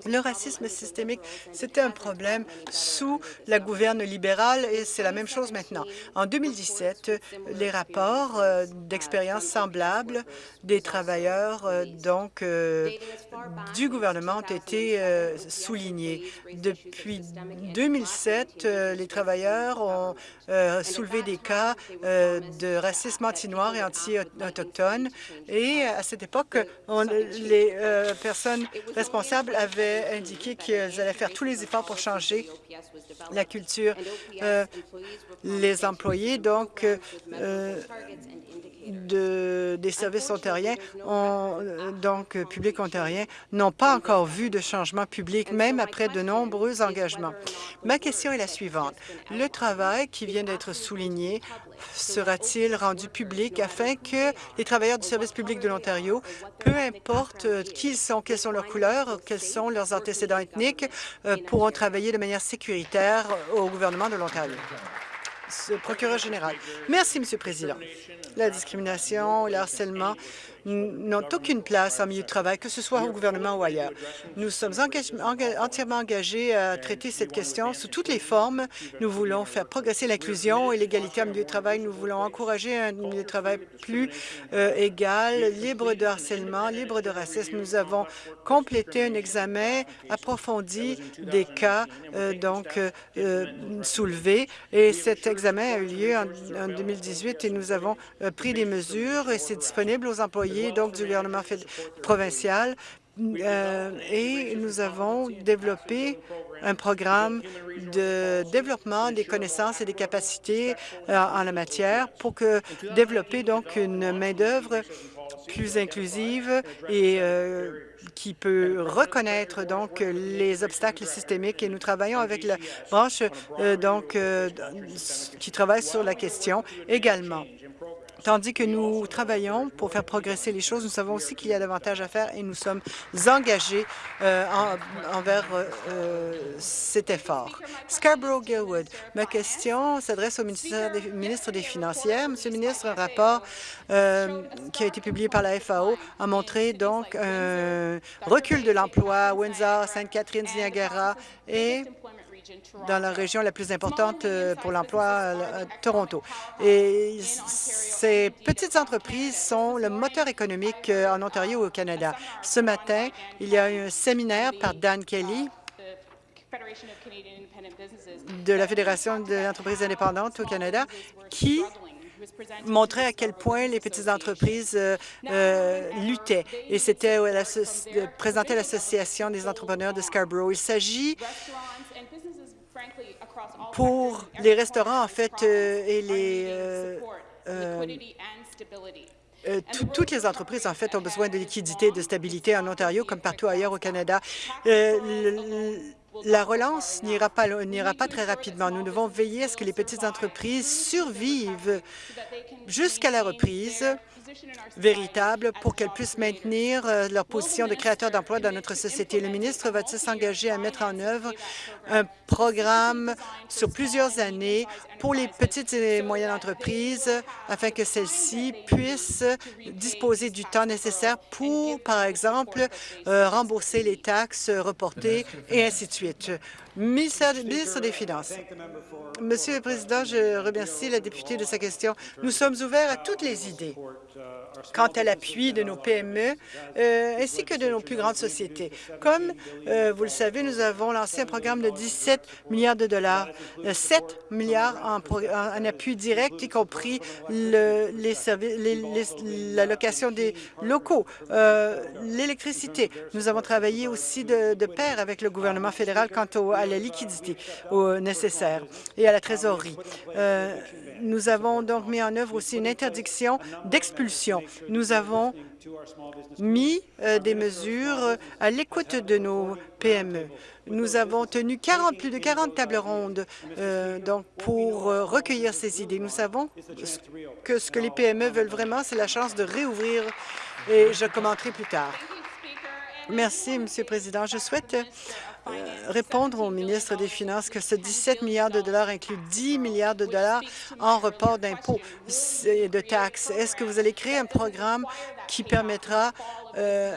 Le racisme systémique, c'était un problème sous la gouverne libérale et c'est la même chose maintenant. En 2017, les rapports euh, d'expériences semblables des travailleurs euh, euh, du gouvernement ont été soulignés. Depuis 2007, les travailleurs ont soulevé des cas de racisme anti-noir et anti-autochtone et à cette époque, les personnes responsables avaient indiqué qu'elles allaient faire tous les efforts pour changer la culture. Euh, les employés, donc, euh, de, des services ontariens, ont, donc publics ontariens, n'ont pas encore vu de changement public, même après de nombreux engagements. Ma question est la suivante. Le travail qui vient d'être souligné sera-t-il rendu public afin que les travailleurs du service public de l'Ontario, peu importe qui ils sont, quelles sont leurs couleurs, quels sont leurs antécédents ethniques, euh, pourront travailler de manière sécuritaire au gouvernement de l'Ontario? Procureur général. Merci, Monsieur le Président. La discrimination, le harcèlement n'ont aucune place en milieu de travail, que ce soit au gouvernement ou ailleurs. Nous sommes entièrement engagés à traiter cette question sous toutes les formes. Nous voulons faire progresser l'inclusion et l'égalité en milieu de travail. Nous voulons encourager un milieu de travail plus euh, égal, libre de harcèlement, libre de racisme. Nous avons complété un examen approfondi des cas euh, donc euh, soulevés et cet examen a eu lieu en, en 2018 et nous avons pris des mesures et c'est disponible aux employés donc du gouvernement provincial et nous avons développé un programme de développement des connaissances et des capacités en la matière pour que développer donc une main-d'œuvre plus inclusive et qui peut reconnaître donc les obstacles systémiques et nous travaillons avec la branche donc qui travaille sur la question également. Tandis que nous travaillons pour faire progresser les choses, nous savons aussi qu'il y a davantage à faire et nous sommes engagés euh, envers euh, cet effort. Scarborough-Gilwood, ma question s'adresse au ministre des Finances. Monsieur le ministre, un rapport euh, qui a été publié par la FAO a montré donc un recul de l'emploi à Windsor, Sainte-Catherine, Niagara et dans la région la plus importante euh, pour l'emploi, euh, Toronto. Et ces petites entreprises sont le moteur économique euh, en Ontario et au Canada. Ce matin, il y a eu un séminaire par Dan Kelly de la Fédération des entreprises indépendantes au Canada qui montrait à quel point les petites entreprises luttaient. Et c'était présenté à l'Association des entrepreneurs de Scarborough. Il s'agit pour les restaurants, en fait, euh, et les... Euh, euh, toutes les entreprises, en fait, ont besoin de liquidité et de stabilité en Ontario comme partout ailleurs au Canada. la relance n'ira pas, pas très rapidement. Nous devons veiller à ce que les petites entreprises survivent jusqu'à la reprise véritable pour qu'elles puissent maintenir euh, leur position de créateur d'emplois dans notre société. Le ministre va-t-il s'engager à mettre en œuvre un programme sur plusieurs années pour les petites et moyennes entreprises afin que celles-ci puissent disposer du temps nécessaire pour, par exemple, euh, rembourser les taxes reportées et ainsi de suite. Ministre des Finances. Monsieur le Président, je remercie la députée de sa question. Nous sommes ouverts à toutes les idées quant à l'appui de nos PME euh, ainsi que de nos plus grandes sociétés. Comme euh, vous le savez, nous avons lancé un programme de 17 milliards de dollars, 7 euh, milliards en, appui direct, y compris le, les la location des locaux, l'électricité. Nous avons travaillé aussi de, pair avec le gouvernement fédéral quant à la liquidité nécessaire et à la trésorerie. nous avons donc mis en œuvre aussi une interdiction d'expulsion nous avons mis euh, des mesures à l'écoute de nos PME. Nous avons tenu 40, plus de 40 tables rondes euh, donc pour euh, recueillir ces idées. Nous savons que ce que les PME veulent vraiment, c'est la chance de réouvrir et je commenterai plus tard. Merci, Monsieur le Président. Je souhaite répondre au ministre des Finances que ce 17 milliards de dollars inclut 10 milliards de dollars en report d'impôts et de taxes. Est-ce que vous allez créer un programme qui permettra euh,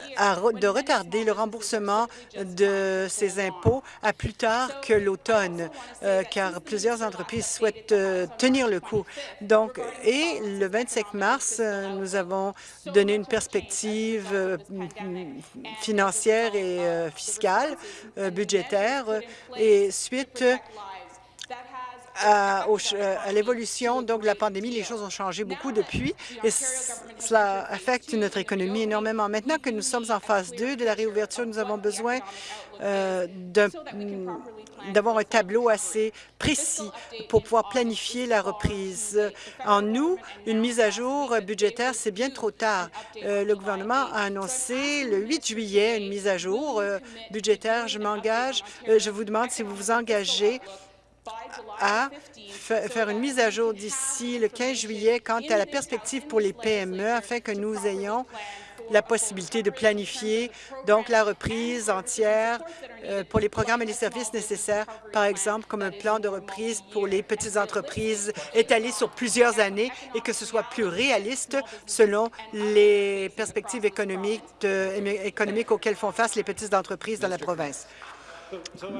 de retarder le remboursement de ces impôts à plus tard que l'automne, euh, car plusieurs entreprises souhaitent tenir le coup. Donc, et le 25 mars, nous avons donné une perspective financière et fiscale budgétaire et suite à, à l'évolution donc de la pandémie, les choses ont changé beaucoup depuis et cela affecte notre économie énormément. Maintenant que nous sommes en phase 2 de la réouverture, nous avons besoin euh, d'avoir un tableau assez précis pour pouvoir planifier la reprise. En nous, une mise à jour budgétaire, c'est bien trop tard. Euh, le gouvernement a annoncé le 8 juillet une mise à jour euh, budgétaire. Je m'engage, je vous demande si vous vous engagez à faire une mise à jour d'ici le 15 juillet quant à la perspective pour les PME afin que nous ayons la possibilité de planifier donc la reprise entière euh, pour les programmes et les services nécessaires, par exemple comme un plan de reprise pour les petites entreprises étalé sur plusieurs années et que ce soit plus réaliste selon les perspectives économiques, économiques auxquelles font face les petites entreprises dans la province.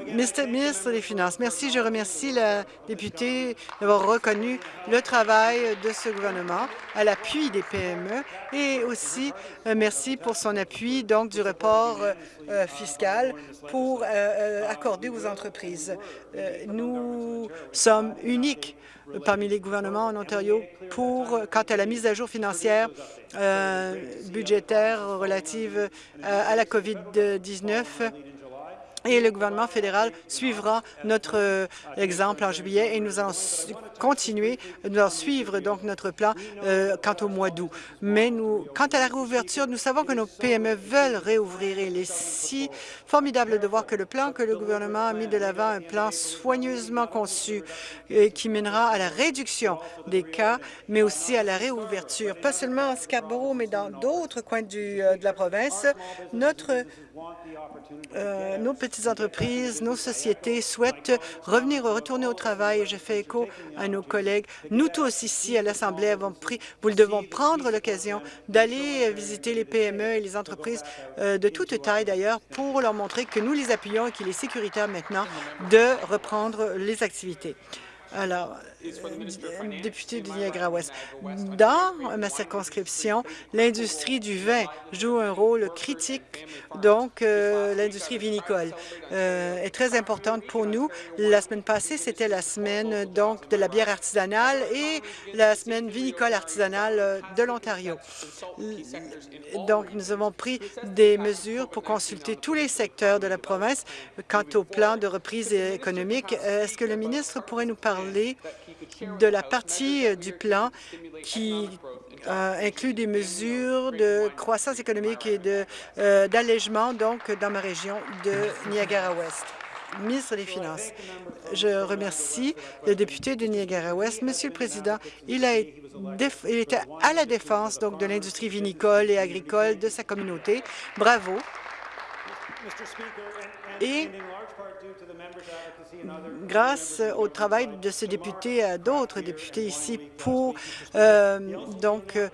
Ministre des Finances, merci. Je remercie la députée d'avoir reconnu le travail de ce gouvernement à l'appui des PME et aussi euh, merci pour son appui donc du report euh, fiscal pour accorder aux entreprises. nous sommes uniques parmi les gouvernements en Ontario pour quant à la mise à jour financière euh, budgétaire relative à la COVID-19 et le gouvernement fédéral suivra notre euh, exemple en juillet et nous allons continuer, nous allons suivre donc notre plan euh, quant au mois d'août. Mais nous, quant à la réouverture, nous savons que nos PME veulent réouvrir et il est si formidable de voir que le plan que le gouvernement a mis de l'avant, un plan soigneusement conçu et qui mènera à la réduction des cas, mais aussi à la réouverture, pas seulement en Scarborough, mais dans d'autres coins du, euh, de la province. Notre euh, nos petites entreprises, nos sociétés souhaitent revenir, retourner au travail. Je fais écho à nos collègues. Nous tous ici à l'Assemblée avons pris, vous devons prendre l'occasion d'aller visiter les PME et les entreprises euh, de toute taille d'ailleurs pour leur montrer que nous les appuyons et qu'il est sécuritaire maintenant de reprendre les activités. Alors, euh, député du Niagara-Ouest, dans ma circonscription, l'industrie du vin joue un rôle critique, donc euh, l'industrie vinicole euh, est très importante pour nous. La semaine passée, c'était la semaine donc de la bière artisanale et la semaine vinicole artisanale de l'Ontario. Donc, nous avons pris des mesures pour consulter tous les secteurs de la province. Quant au plan de reprise économique. Est-ce que le ministre pourrait nous parler? De la partie euh, du plan qui euh, inclut des mesures de croissance économique et euh, d'allègement donc dans ma région de Niagara-Ouest. Ministre des Finances, je remercie le député de Niagara-Ouest. Monsieur le Président, il a il était à la défense donc de l'industrie vinicole et agricole de sa communauté. Bravo. Et grâce au travail de ce député et à d'autres députés ici pour euh, donc euh,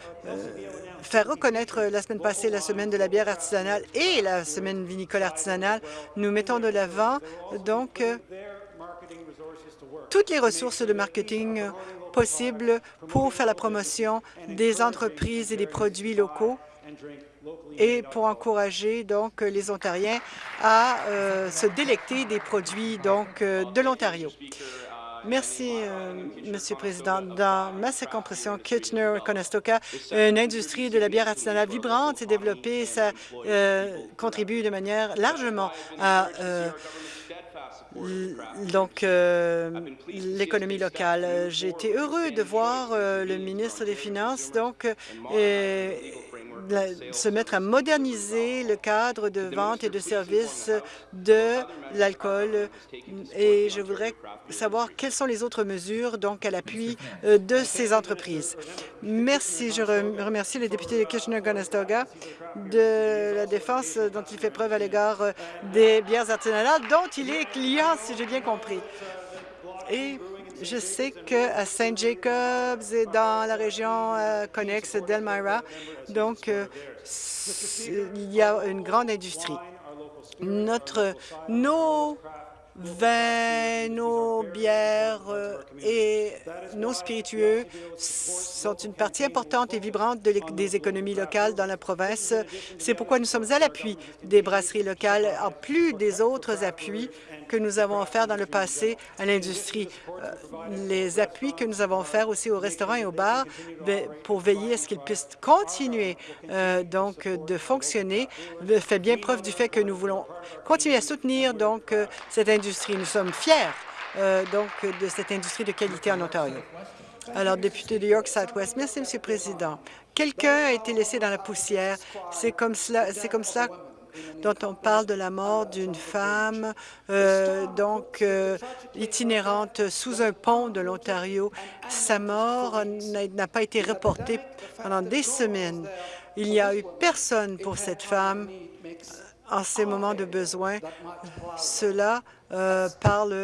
faire reconnaître la semaine passée la semaine de la bière artisanale et la semaine vinicole artisanale, nous mettons de l'avant donc euh, toutes les ressources de marketing possibles pour faire la promotion des entreprises et des produits locaux et pour encourager donc les Ontariens à euh, se délecter des produits donc euh, de l'Ontario. Merci, euh, Monsieur le Président. Dans ma circonscription, Kitchener-Conestoga, une industrie de la bière artisanale vibrante s'est développée. Ça contribue de manière largement à donc l'économie locale. J'ai été heureux de voir le ministre des Finances donc se mettre à moderniser le cadre de vente et de service de l'alcool et je voudrais savoir quelles sont les autres mesures donc à l'appui euh, de ces entreprises. Merci. Je remercie le député de Kitchener-Conestoga de la défense dont il fait preuve à l'égard euh, des bières artisanales dont il est client, si j'ai bien compris. Et je sais qu'à St. Jacobs et dans la région euh, connexe d'Elmira, donc euh, il y a une grande industrie. Notre, nos vins, nos bières euh, et nos spiritueux sont une partie importante et vibrante des économies locales dans la province. C'est pourquoi nous sommes à l'appui des brasseries locales, en plus des autres appuis que nous avons offerts dans le passé à l'industrie. Euh, les appuis que nous avons offerts aussi aux restaurants et aux bars ben, pour veiller à ce qu'ils puissent continuer euh, donc de fonctionner fait bien preuve du fait que nous voulons continuer à soutenir donc euh, cette industrie. Nous sommes fiers donc de cette industrie de qualité en Ontario. Alors, député de York Southwest, merci, Monsieur le Président. Quelqu'un a été laissé dans la poussière. C'est comme cela, c'est comme cela dont on parle de la mort d'une femme euh, donc euh, itinérante sous un pont de l'Ontario. Sa mort n'a pas été reportée pendant des semaines. Il n'y a eu personne pour cette femme en ces moments de besoin. Cela euh, parle,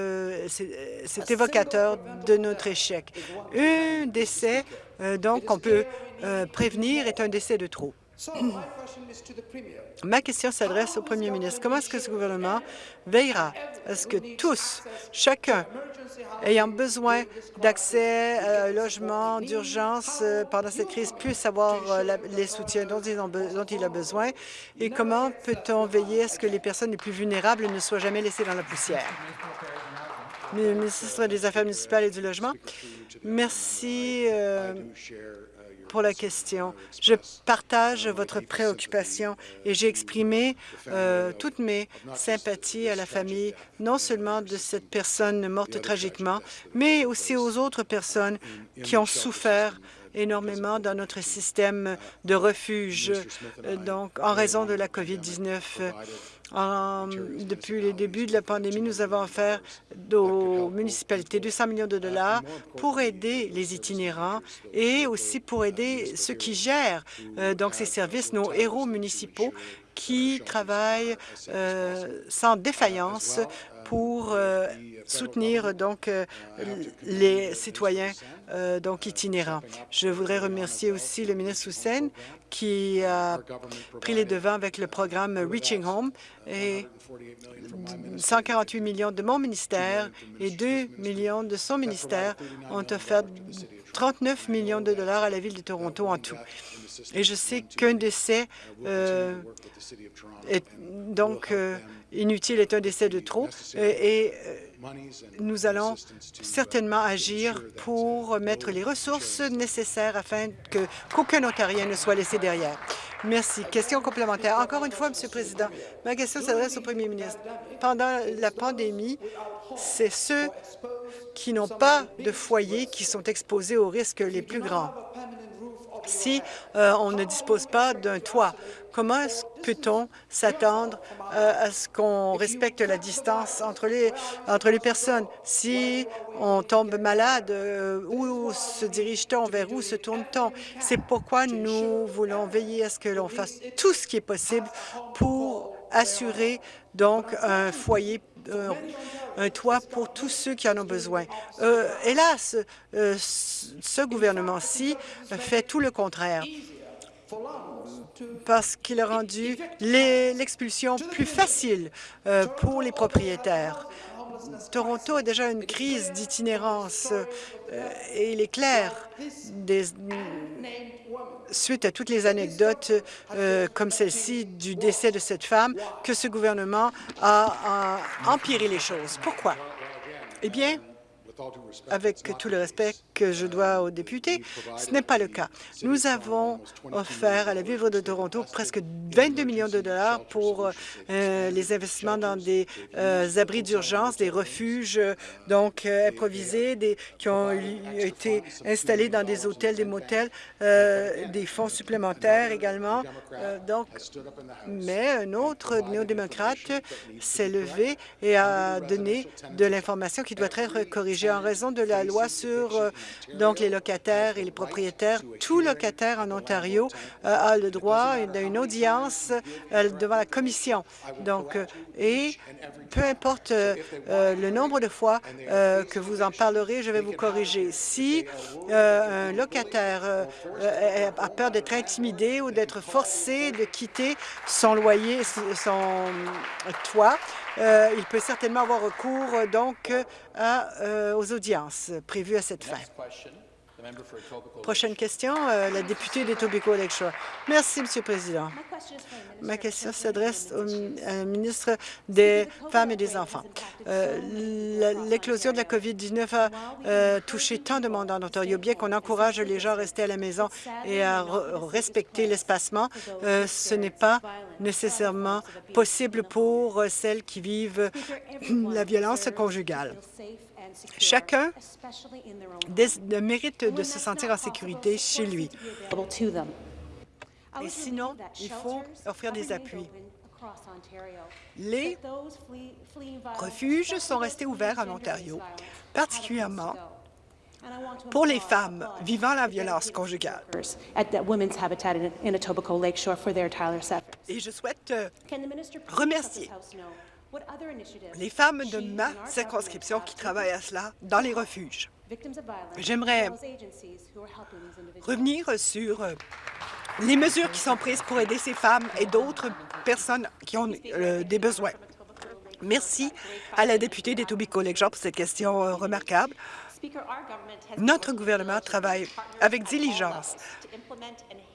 c'est évocateur de notre échec. Un décès, donc, qu'on peut prévenir est un décès de trop. Ma question s'adresse au premier ministre. Comment est-ce que ce gouvernement veillera à ce que tous, chacun ayant besoin d'accès à un logement d'urgence euh, pendant cette crise puisse avoir euh, les soutiens dont il, dont il a besoin? Et comment peut-on veiller à ce que les personnes les plus vulnérables ne soient jamais laissées dans la poussière? Le ministre des Affaires municipales et du Logement. Merci. Euh, pour la question. Je partage votre préoccupation et j'ai exprimé euh, toutes mes sympathies à la famille, non seulement de cette personne morte tragiquement, mais aussi aux autres personnes qui ont souffert énormément dans notre système de refuge, euh, donc en raison de la COVID-19. Depuis le début de la pandémie, nous avons offert aux municipalités 200 millions de dollars pour aider les itinérants et aussi pour aider ceux qui gèrent euh, donc ces services, nos héros municipaux qui travaillent euh, sans défaillance pour euh, soutenir donc euh, les citoyens euh, donc itinérants. Je voudrais remercier aussi le ministre Hussein qui a pris les devants avec le programme Reaching Home et 148 millions de mon ministère et 2 millions de son ministère ont offert 39 millions de dollars à la Ville de Toronto en tout. Et je sais qu'un décès est donc inutile est un décès de trop et, euh, nous allons certainement agir pour mettre les ressources nécessaires afin qu'aucun Ontarien ne soit laissé derrière. Merci. Question complémentaire. Encore une fois, Monsieur le Président, ma question s'adresse au Premier ministre. Pendant la pandémie, c'est ceux qui n'ont pas de foyer qui sont exposés aux risques les plus grands si euh, on ne dispose pas d'un toit. Comment peut-on s'attendre euh, à ce qu'on respecte la distance entre les, entre les personnes? Si on tombe malade, euh, où se dirige-t-on? Vers où se tourne-t-on? C'est pourquoi nous voulons veiller à ce que l'on fasse tout ce qui est possible pour assurer donc un foyer un toit pour tous ceux qui en ont besoin. Euh, hélas, euh, ce gouvernement-ci fait tout le contraire parce qu'il a rendu l'expulsion plus facile euh, pour les propriétaires. Toronto a déjà une crise d'itinérance et il est clair, suite à toutes les anecdotes euh, comme celle-ci du décès de cette femme, que ce gouvernement a empiré les choses. Pourquoi? Eh bien, avec tout le respect que je dois aux députés, ce n'est pas le cas. Nous avons offert à la Ville de Toronto presque 22 millions de dollars pour euh, les investissements dans des euh, abris d'urgence, des refuges donc euh, improvisés, qui ont été installés dans des hôtels, des motels, des fonds supplémentaires également. donc, mais un autre néo-démocrate s'est levé et a donné de l'information qui doit être corrigée en raison de la loi sur euh, donc les locataires et les propriétaires. Tout locataire en Ontario euh, a le droit d'une audience euh, devant la commission. Donc, et peu importe le nombre de fois que vous en parlerez, je vais vous corriger. Si un locataire a peur d'être intimidé ou d'être forcé de quitter son loyer, son toit, euh, il peut certainement avoir recours euh, donc euh, aux audiences prévues à cette fin. Prochaine question, la députée d'Etobicoke Lakeshore. Merci, Monsieur le Président. Ma question s'adresse au ministre des Femmes et des Enfants. L'éclosion de la COVID-19 a touché tant de monde en Ontario. Bien qu'on encourage les gens à rester à la maison et à respecter l'espacement, ce n'est pas nécessairement possible pour celles qui vivent <clears throat> la violence conjugale. Chacun mérite de se sentir en sécurité chez lui. Et sinon, il faut offrir des appuis. Les refuges sont restés ouverts en Ontario, particulièrement pour les femmes vivant la violence conjugale. Et je souhaite euh, remercier les femmes de ma circonscription qui travaillent à cela dans les refuges. J'aimerais revenir sur euh, les mesures qui sont prises pour aider ces femmes et d'autres personnes qui ont euh, des besoins. Merci à la députée d'Etobicoke-Lakeshore pour cette question euh, remarquable. Notre gouvernement travaille avec diligence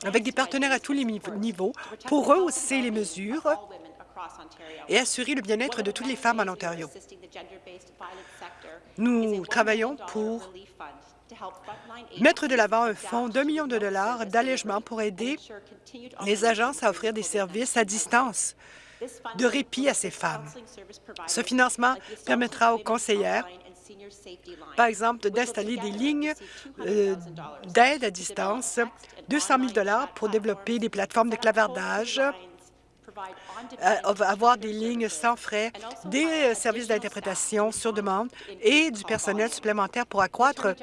avec des partenaires à tous les niveaux pour rehausser les mesures et assurer le bien-être de toutes les femmes en Ontario. Nous travaillons pour mettre de l'avant un fonds d'un million de dollars d'allègement pour aider les agences à offrir des services à distance de répit à ces femmes. Ce financement permettra aux conseillères par exemple, d'installer des lignes euh, d'aide à distance, 200 000 pour développer des plateformes de clavardage, avoir des lignes sans frais, des euh, services d'interprétation sur demande et du personnel supplémentaire pour accroître,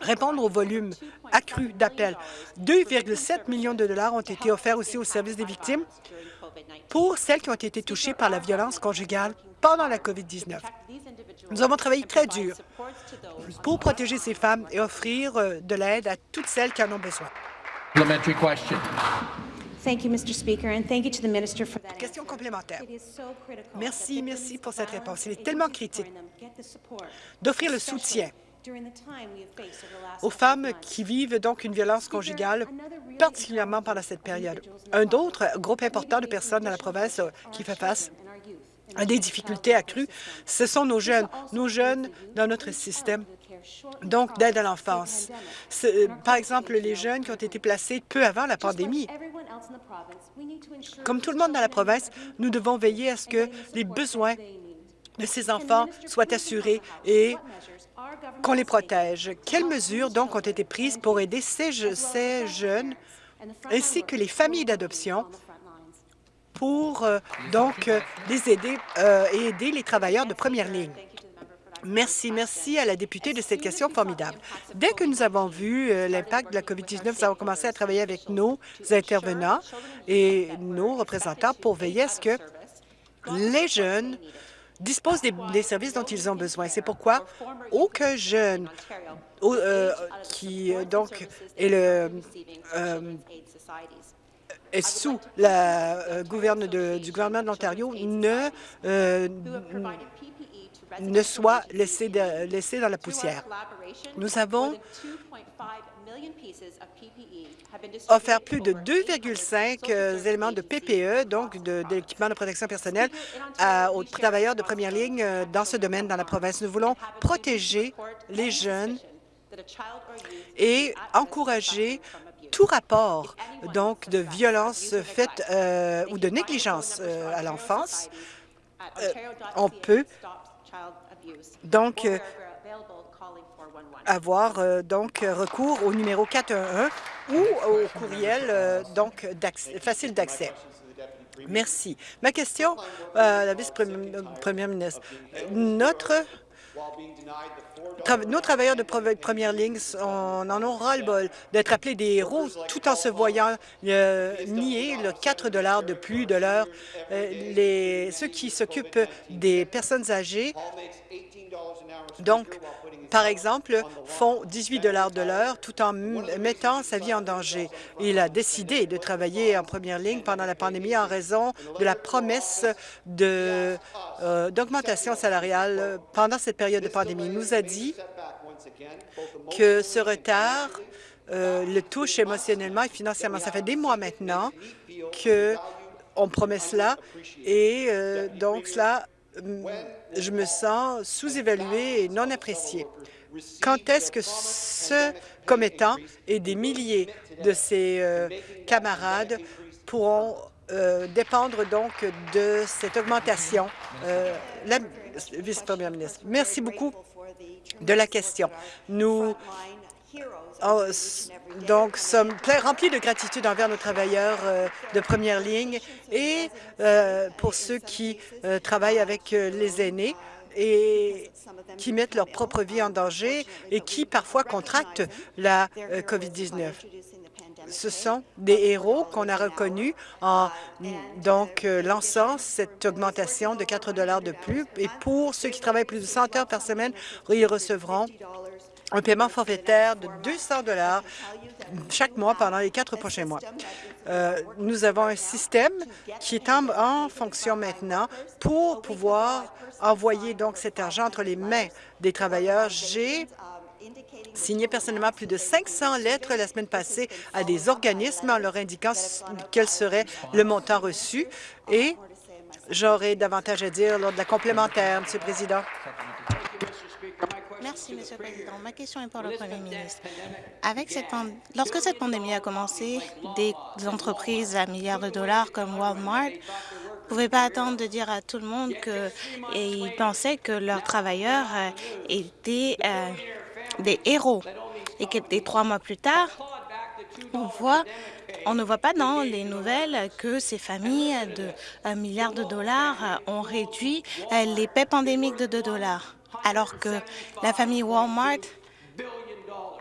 répondre au volume accru d'appels. 2,7 millions de dollars ont été offerts aussi au service des victimes pour celles qui ont été touchées par la violence conjugale pendant la COVID-19. Nous avons travaillé très dur pour protéger ces femmes et offrir euh, de l'aide à toutes celles qui en ont besoin. Question complémentaire. Merci, merci pour cette réponse. Il est tellement critique d'offrir le soutien aux femmes qui vivent donc une violence conjugale, particulièrement pendant cette période. Un autre groupe important de personnes dans la province euh, qui fait face à des difficultés accrues, ce sont nos jeunes, nos jeunes dans notre système donc d'aide à l'enfance. Euh, par exemple, les jeunes qui ont été placés peu avant la pandémie. Comme tout le monde dans la province, nous devons veiller à ce que les besoins de ces enfants soient assurés et qu'on les protège. Quelles mesures donc ont été prises pour aider ces, jeunes ainsi que les familles d'adoption pour euh, donc euh, les aider et aider les travailleurs de première ligne? Merci, merci à la députée de cette question formidable. Dès que nous avons vu euh, l'impact de la COVID-19, nous avons commencé à travailler avec nos intervenants et nos représentants pour veiller à ce que les jeunes disposent des, services dont ils ont besoin. C'est pourquoi aucun jeune euh, qui euh, donc est le est sous la gouverne du gouvernement de l'Ontario ne ne soit laissé, dans la poussière. Nous avons offert plus de 2,5 euh, éléments de PPE, donc d'équipement de, de, protection personnelle, aux travailleurs de première ligne euh, dans ce domaine dans la province. Nous voulons protéger les jeunes et encourager tout rapport donc de violence faite euh, ou de négligence à l'enfance. on peut donc euh, avoir euh, donc recours au numéro 411 ou au courriel euh, donc facile d'accès. Merci. Ma question à la vice-première ministre. Notre nos travailleurs de première ligne en ont ras-le-bol d'être appelés des héros tout en se voyant nier le 4 de plus de l'heure. ceux qui s'occupent des personnes âgées donc, par exemple, font 18 de l'heure tout en mettant sa vie en danger. Il a décidé de travailler en première ligne pendant la pandémie en raison de la promesse euh, d'augmentation salariale pendant cette période de pandémie. Il nous a dit que ce retard euh, le touche émotionnellement et financièrement. Ça fait des mois maintenant qu'on promet cela et euh, donc cela je me sens sous-évalué et non apprécié. Quand est-ce que ce commettant et des milliers de ses euh, camarades pourront euh, dépendre donc de cette augmentation? Euh, la vice-première ministre, merci beaucoup de la question. Nous donc, sommes remplis de gratitude envers nos travailleurs euh, de première ligne et euh, pour ceux qui euh, travaillent avec les aînés et qui mettent leur propre vie en danger et qui parfois contractent la COVID-19. Ce sont des héros qu'on a reconnus en donc lançant cette augmentation de 4 de plus. Et pour ceux qui travaillent plus de 100 heures par semaine, ils recevront un paiement forfaitaire de 200 dollars chaque mois pendant les quatre prochains mois. Euh, nous avons un système qui est en, fonction maintenant pour pouvoir envoyer donc cet argent entre les mains des travailleurs. J'ai signé personnellement plus de 500 lettres la semaine passée à des organismes en leur indiquant quel serait le montant reçu et j'aurai davantage à dire lors de la complémentaire, Monsieur le Président. Merci, Monsieur le Président. Ma question est pour le Premier ministre. Avec cette Lorsque cette pandémie a commencé, des entreprises à milliards de dollars comme Walmart ne pouvaient pas attendre de dire à tout le monde qu'ils pensaient que leurs travailleurs euh, étaient euh, des héros et que des trois mois plus tard, on voit on ne voit pas dans les nouvelles que ces familles de 1 milliard de dollars ont réduit euh, les paix pandémiques de 2 dollars alors que la famille Walmart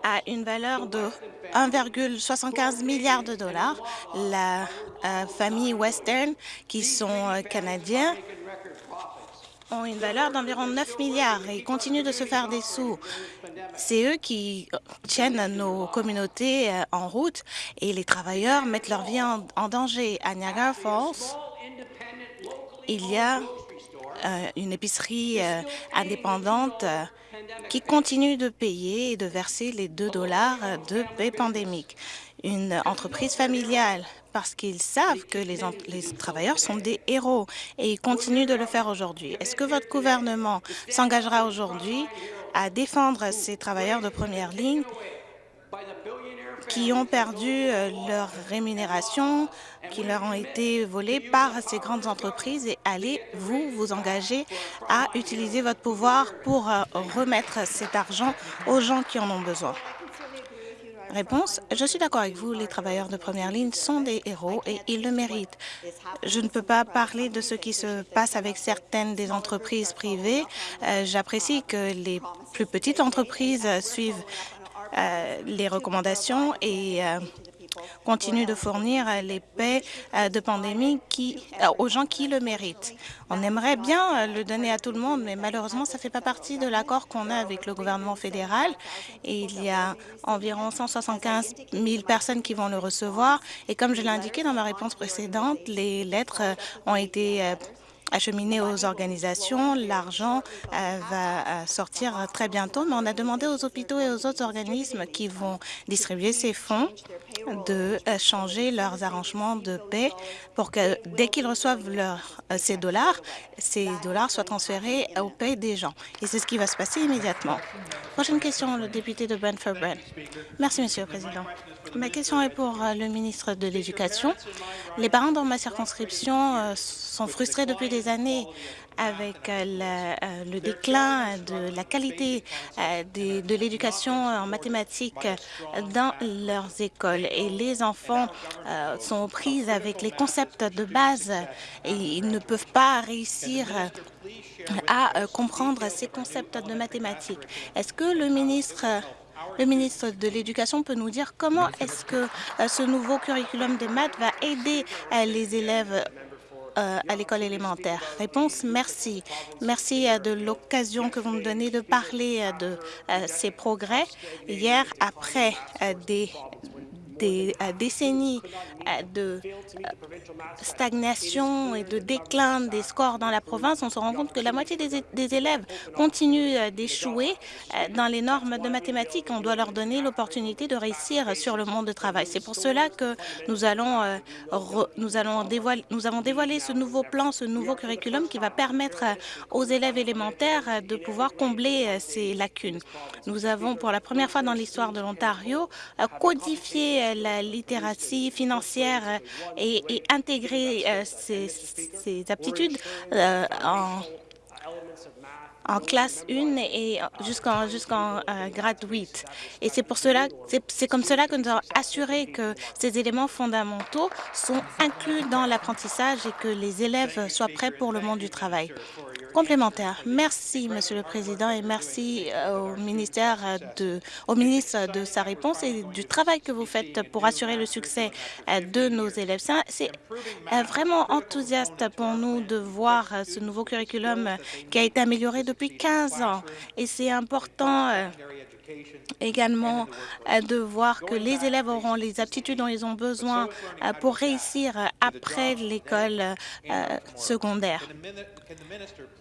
a une valeur de 1,75 milliard de dollars. La euh, famille Western, qui sont euh, canadiens, ont une valeur d'environ 9 milliards et continuent de se faire des sous. C'est eux qui tiennent nos communautés euh, en route et les travailleurs mettent leur vie en, en danger. À Niagara Falls, il y a euh, une épicerie euh, indépendante euh, qui continue de payer et de verser les 2 dollars de paix pandémique. Une entreprise familiale parce qu'ils savent que les, travailleurs sont des héros et ils continuent de le faire aujourd'hui. Est-ce que votre gouvernement s'engagera aujourd'hui à défendre ces travailleurs de première ligne qui ont perdu euh, leur rémunération, qui leur ont été volées par ces grandes entreprises et allez-vous vous engager à utiliser votre pouvoir pour euh, remettre cet argent aux gens qui en ont besoin? Réponse, je suis d'accord avec vous, les travailleurs de première ligne sont des héros et ils le méritent. Je ne peux pas parler de ce qui se passe avec certaines des entreprises privées. Euh, j'apprécie que les plus petites entreprises suivent les recommandations et euh, continue de fournir les paix euh, de pandémie qui, aux gens qui le méritent. On aimerait bien le donner à tout le monde, mais malheureusement, ça ne fait pas partie de l'accord qu'on a avec le gouvernement fédéral. Et il y a environ 175 000 personnes qui vont le recevoir. Et comme je l'ai indiqué dans ma réponse précédente, les lettres ont été acheminé aux organisations. L'argent euh, va euh, sortir très bientôt, mais on a demandé aux hôpitaux et aux autres organismes qui vont distribuer ces fonds de euh, changer leurs arrangements de paix pour que dès qu'ils reçoivent ces dollars, ces dollars soient transférés au paix des gens. Et c'est ce qui va se passer immédiatement. Prochaine question, le député de Brentford Brent. Merci, Monsieur le Président. Ma question est pour le ministre de l'Éducation. Les parents dans ma circonscription sont frustrés depuis des années avec euh, euh, le, déclin de la qualité euh, de, l'éducation en mathématiques dans leurs écoles. Et les enfants sont prises avec les concepts de base et ils ne peuvent pas réussir à comprendre ces concepts de mathématiques. Est-ce que le ministre le ministre de l'Éducation peut nous dire comment est-ce que ce nouveau curriculum de maths va aider les élèves euh, à l'école élémentaire Réponse, merci. Merci euh, de l'occasion que vous me donnez de parler euh, de ces progrès. Hier, après des des euh, décennies euh, de euh, stagnation et de déclin des scores dans la province, on se rend compte que la moitié des, élèves continuent d'échouer dans les normes de mathématiques. On doit leur donner l'opportunité de réussir sur le monde du travail. C'est pour cela que nous allons, nous allons dévoiler, nous avons dévoilé ce nouveau plan, ce nouveau curriculum qui va permettre aux élèves élémentaires de pouvoir combler ces lacunes. Nous avons, pour la première fois dans l'histoire de l'Ontario, codifié la littératie financière et, intégrer euh, ces, aptitudes euh, en classe 1 et jusqu'en jusqu'en euh, grade 8. Et c'est pour c'est comme cela que nous avons assuré que ces éléments fondamentaux sont inclus dans l'apprentissage et que les élèves soient prêts pour le monde du travail. Complémentaire. Merci, Monsieur le Président, et merci euh, au ministère de, au ministre de sa réponse et du travail que vous faites pour assurer le succès euh, de nos élèves. C'est vraiment enthousiaste pour nous de voir ce nouveau curriculum qui a été amélioré depuis 15 ans. Et c'est important euh, également euh, de voir que les élèves auront les aptitudes dont ils ont besoin euh, pour réussir après l'école euh, secondaire.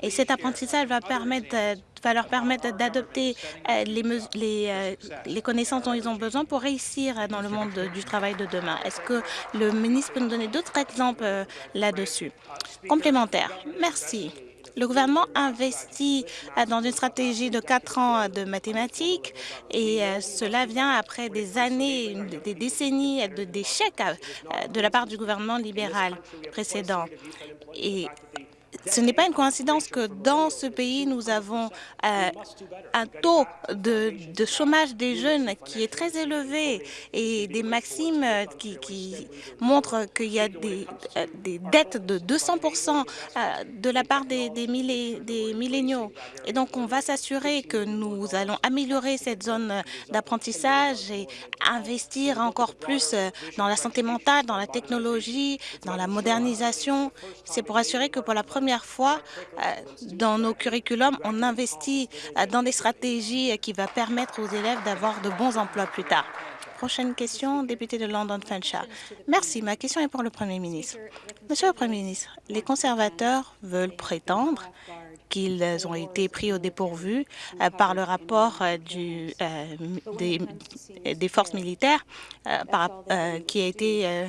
Et cet apprentissage va, leur permettre d'adopter les, les, les connaissances dont ils ont besoin pour réussir dans le monde du travail de demain. Est-ce que le ministre peut nous donner d'autres exemples là-dessus? Complémentaire. Merci. Le gouvernement investit euh, dans une stratégie de quatre ans de mathématiques et euh, cela vient après des années, des décennies d'échecs euh, de la part du gouvernement libéral précédent. Ce n'est pas une coïncidence que dans ce pays, nous avons euh, un taux de, chômage des jeunes qui est très élevé et des maximes qui, montrent qu'il y a des, euh, dettes de 200% euh, de la part des, des, des milléniaux. Et donc, on va s'assurer que nous allons améliorer cette zone d'apprentissage et investir encore plus dans la santé mentale, dans la technologie, dans la modernisation. C'est pour assurer que pour la première fois euh, dans nos curriculums, on investit euh, dans des stratégies qui vont permettre aux élèves d'avoir de bons emplois plus tard. Prochaine question, député de London Fanshawe. Merci. Ma question est pour le Premier ministre. Monsieur le Premier ministre, les conservateurs veulent prétendre qu'ils ont été pris au dépourvu euh, par le rapport des, forces militaires qui a été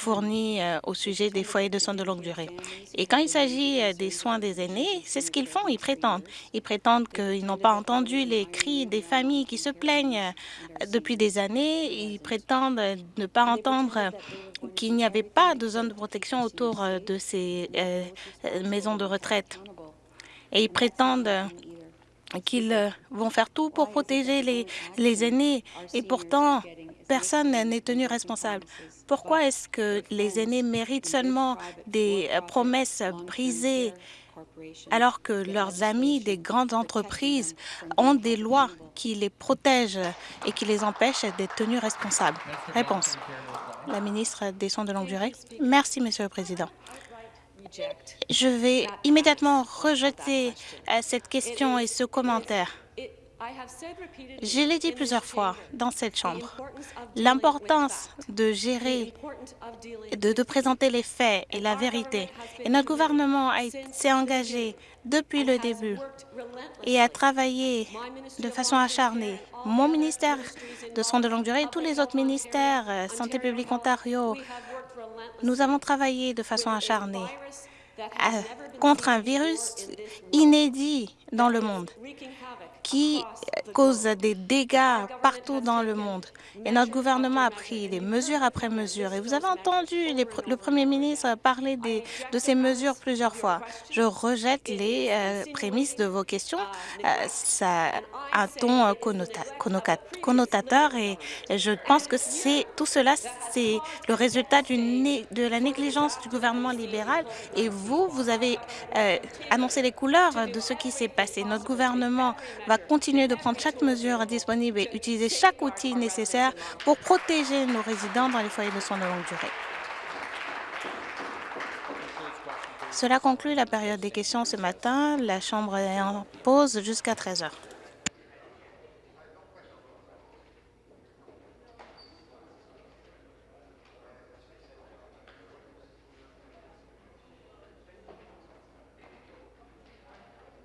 fournis euh, au sujet des foyers de soins de longue durée. Et quand il s'agit euh, des soins des aînés, c'est ce qu'ils font, ils prétendent. Ils prétendent qu'ils n'ont pas entendu les cris des familles qui se plaignent euh, depuis des années. Ils prétendent ne pas entendre qu'il n'y avait pas de zone de protection autour de ces maisons de retraite. Et ils prétendent qu'ils vont faire tout pour protéger les, les aînés. Et pourtant, personne n'est tenu responsable. Pourquoi est-ce que les aînés méritent seulement des euh, promesses brisées alors que leurs amis des grandes entreprises ont des lois qui les protègent et qui les empêchent d'être tenus responsables? Réponse. La ministre des Soins de longue durée. Merci, Monsieur le Président. Je vais immédiatement rejeter euh, cette question et ce commentaire. Je l'ai dit plusieurs fois dans cette Chambre, l'importance de gérer, de, de, présenter les faits et la vérité. Et notre gouvernement s'est engagé depuis le début et a travaillé de façon acharnée. Mon ministère de soins de longue durée et tous les autres ministères, euh, Santé publique Ontario, nous avons travaillé de façon acharnée euh, contre un virus inédit dans le monde qui cause des dégâts partout dans le monde. Et notre gouvernement a pris des mesures après mesures. Et vous avez entendu le Premier ministre parler de ces mesures plusieurs fois. Je rejette les euh, prémices de vos questions. Euh, ça a un ton euh, connotateur et je pense que tout cela, c'est le résultat de la négligence du gouvernement libéral. Et vous, vous avez annoncé les couleurs de ce qui s'est passé. Notre gouvernement va continuer de prendre chaque mesure disponible et utiliser chaque outil nécessaire pour protéger nos résidents dans les foyers de soins de longue durée. Cela conclut la période des questions ce matin. La Chambre est en pause jusqu'à 13 heures.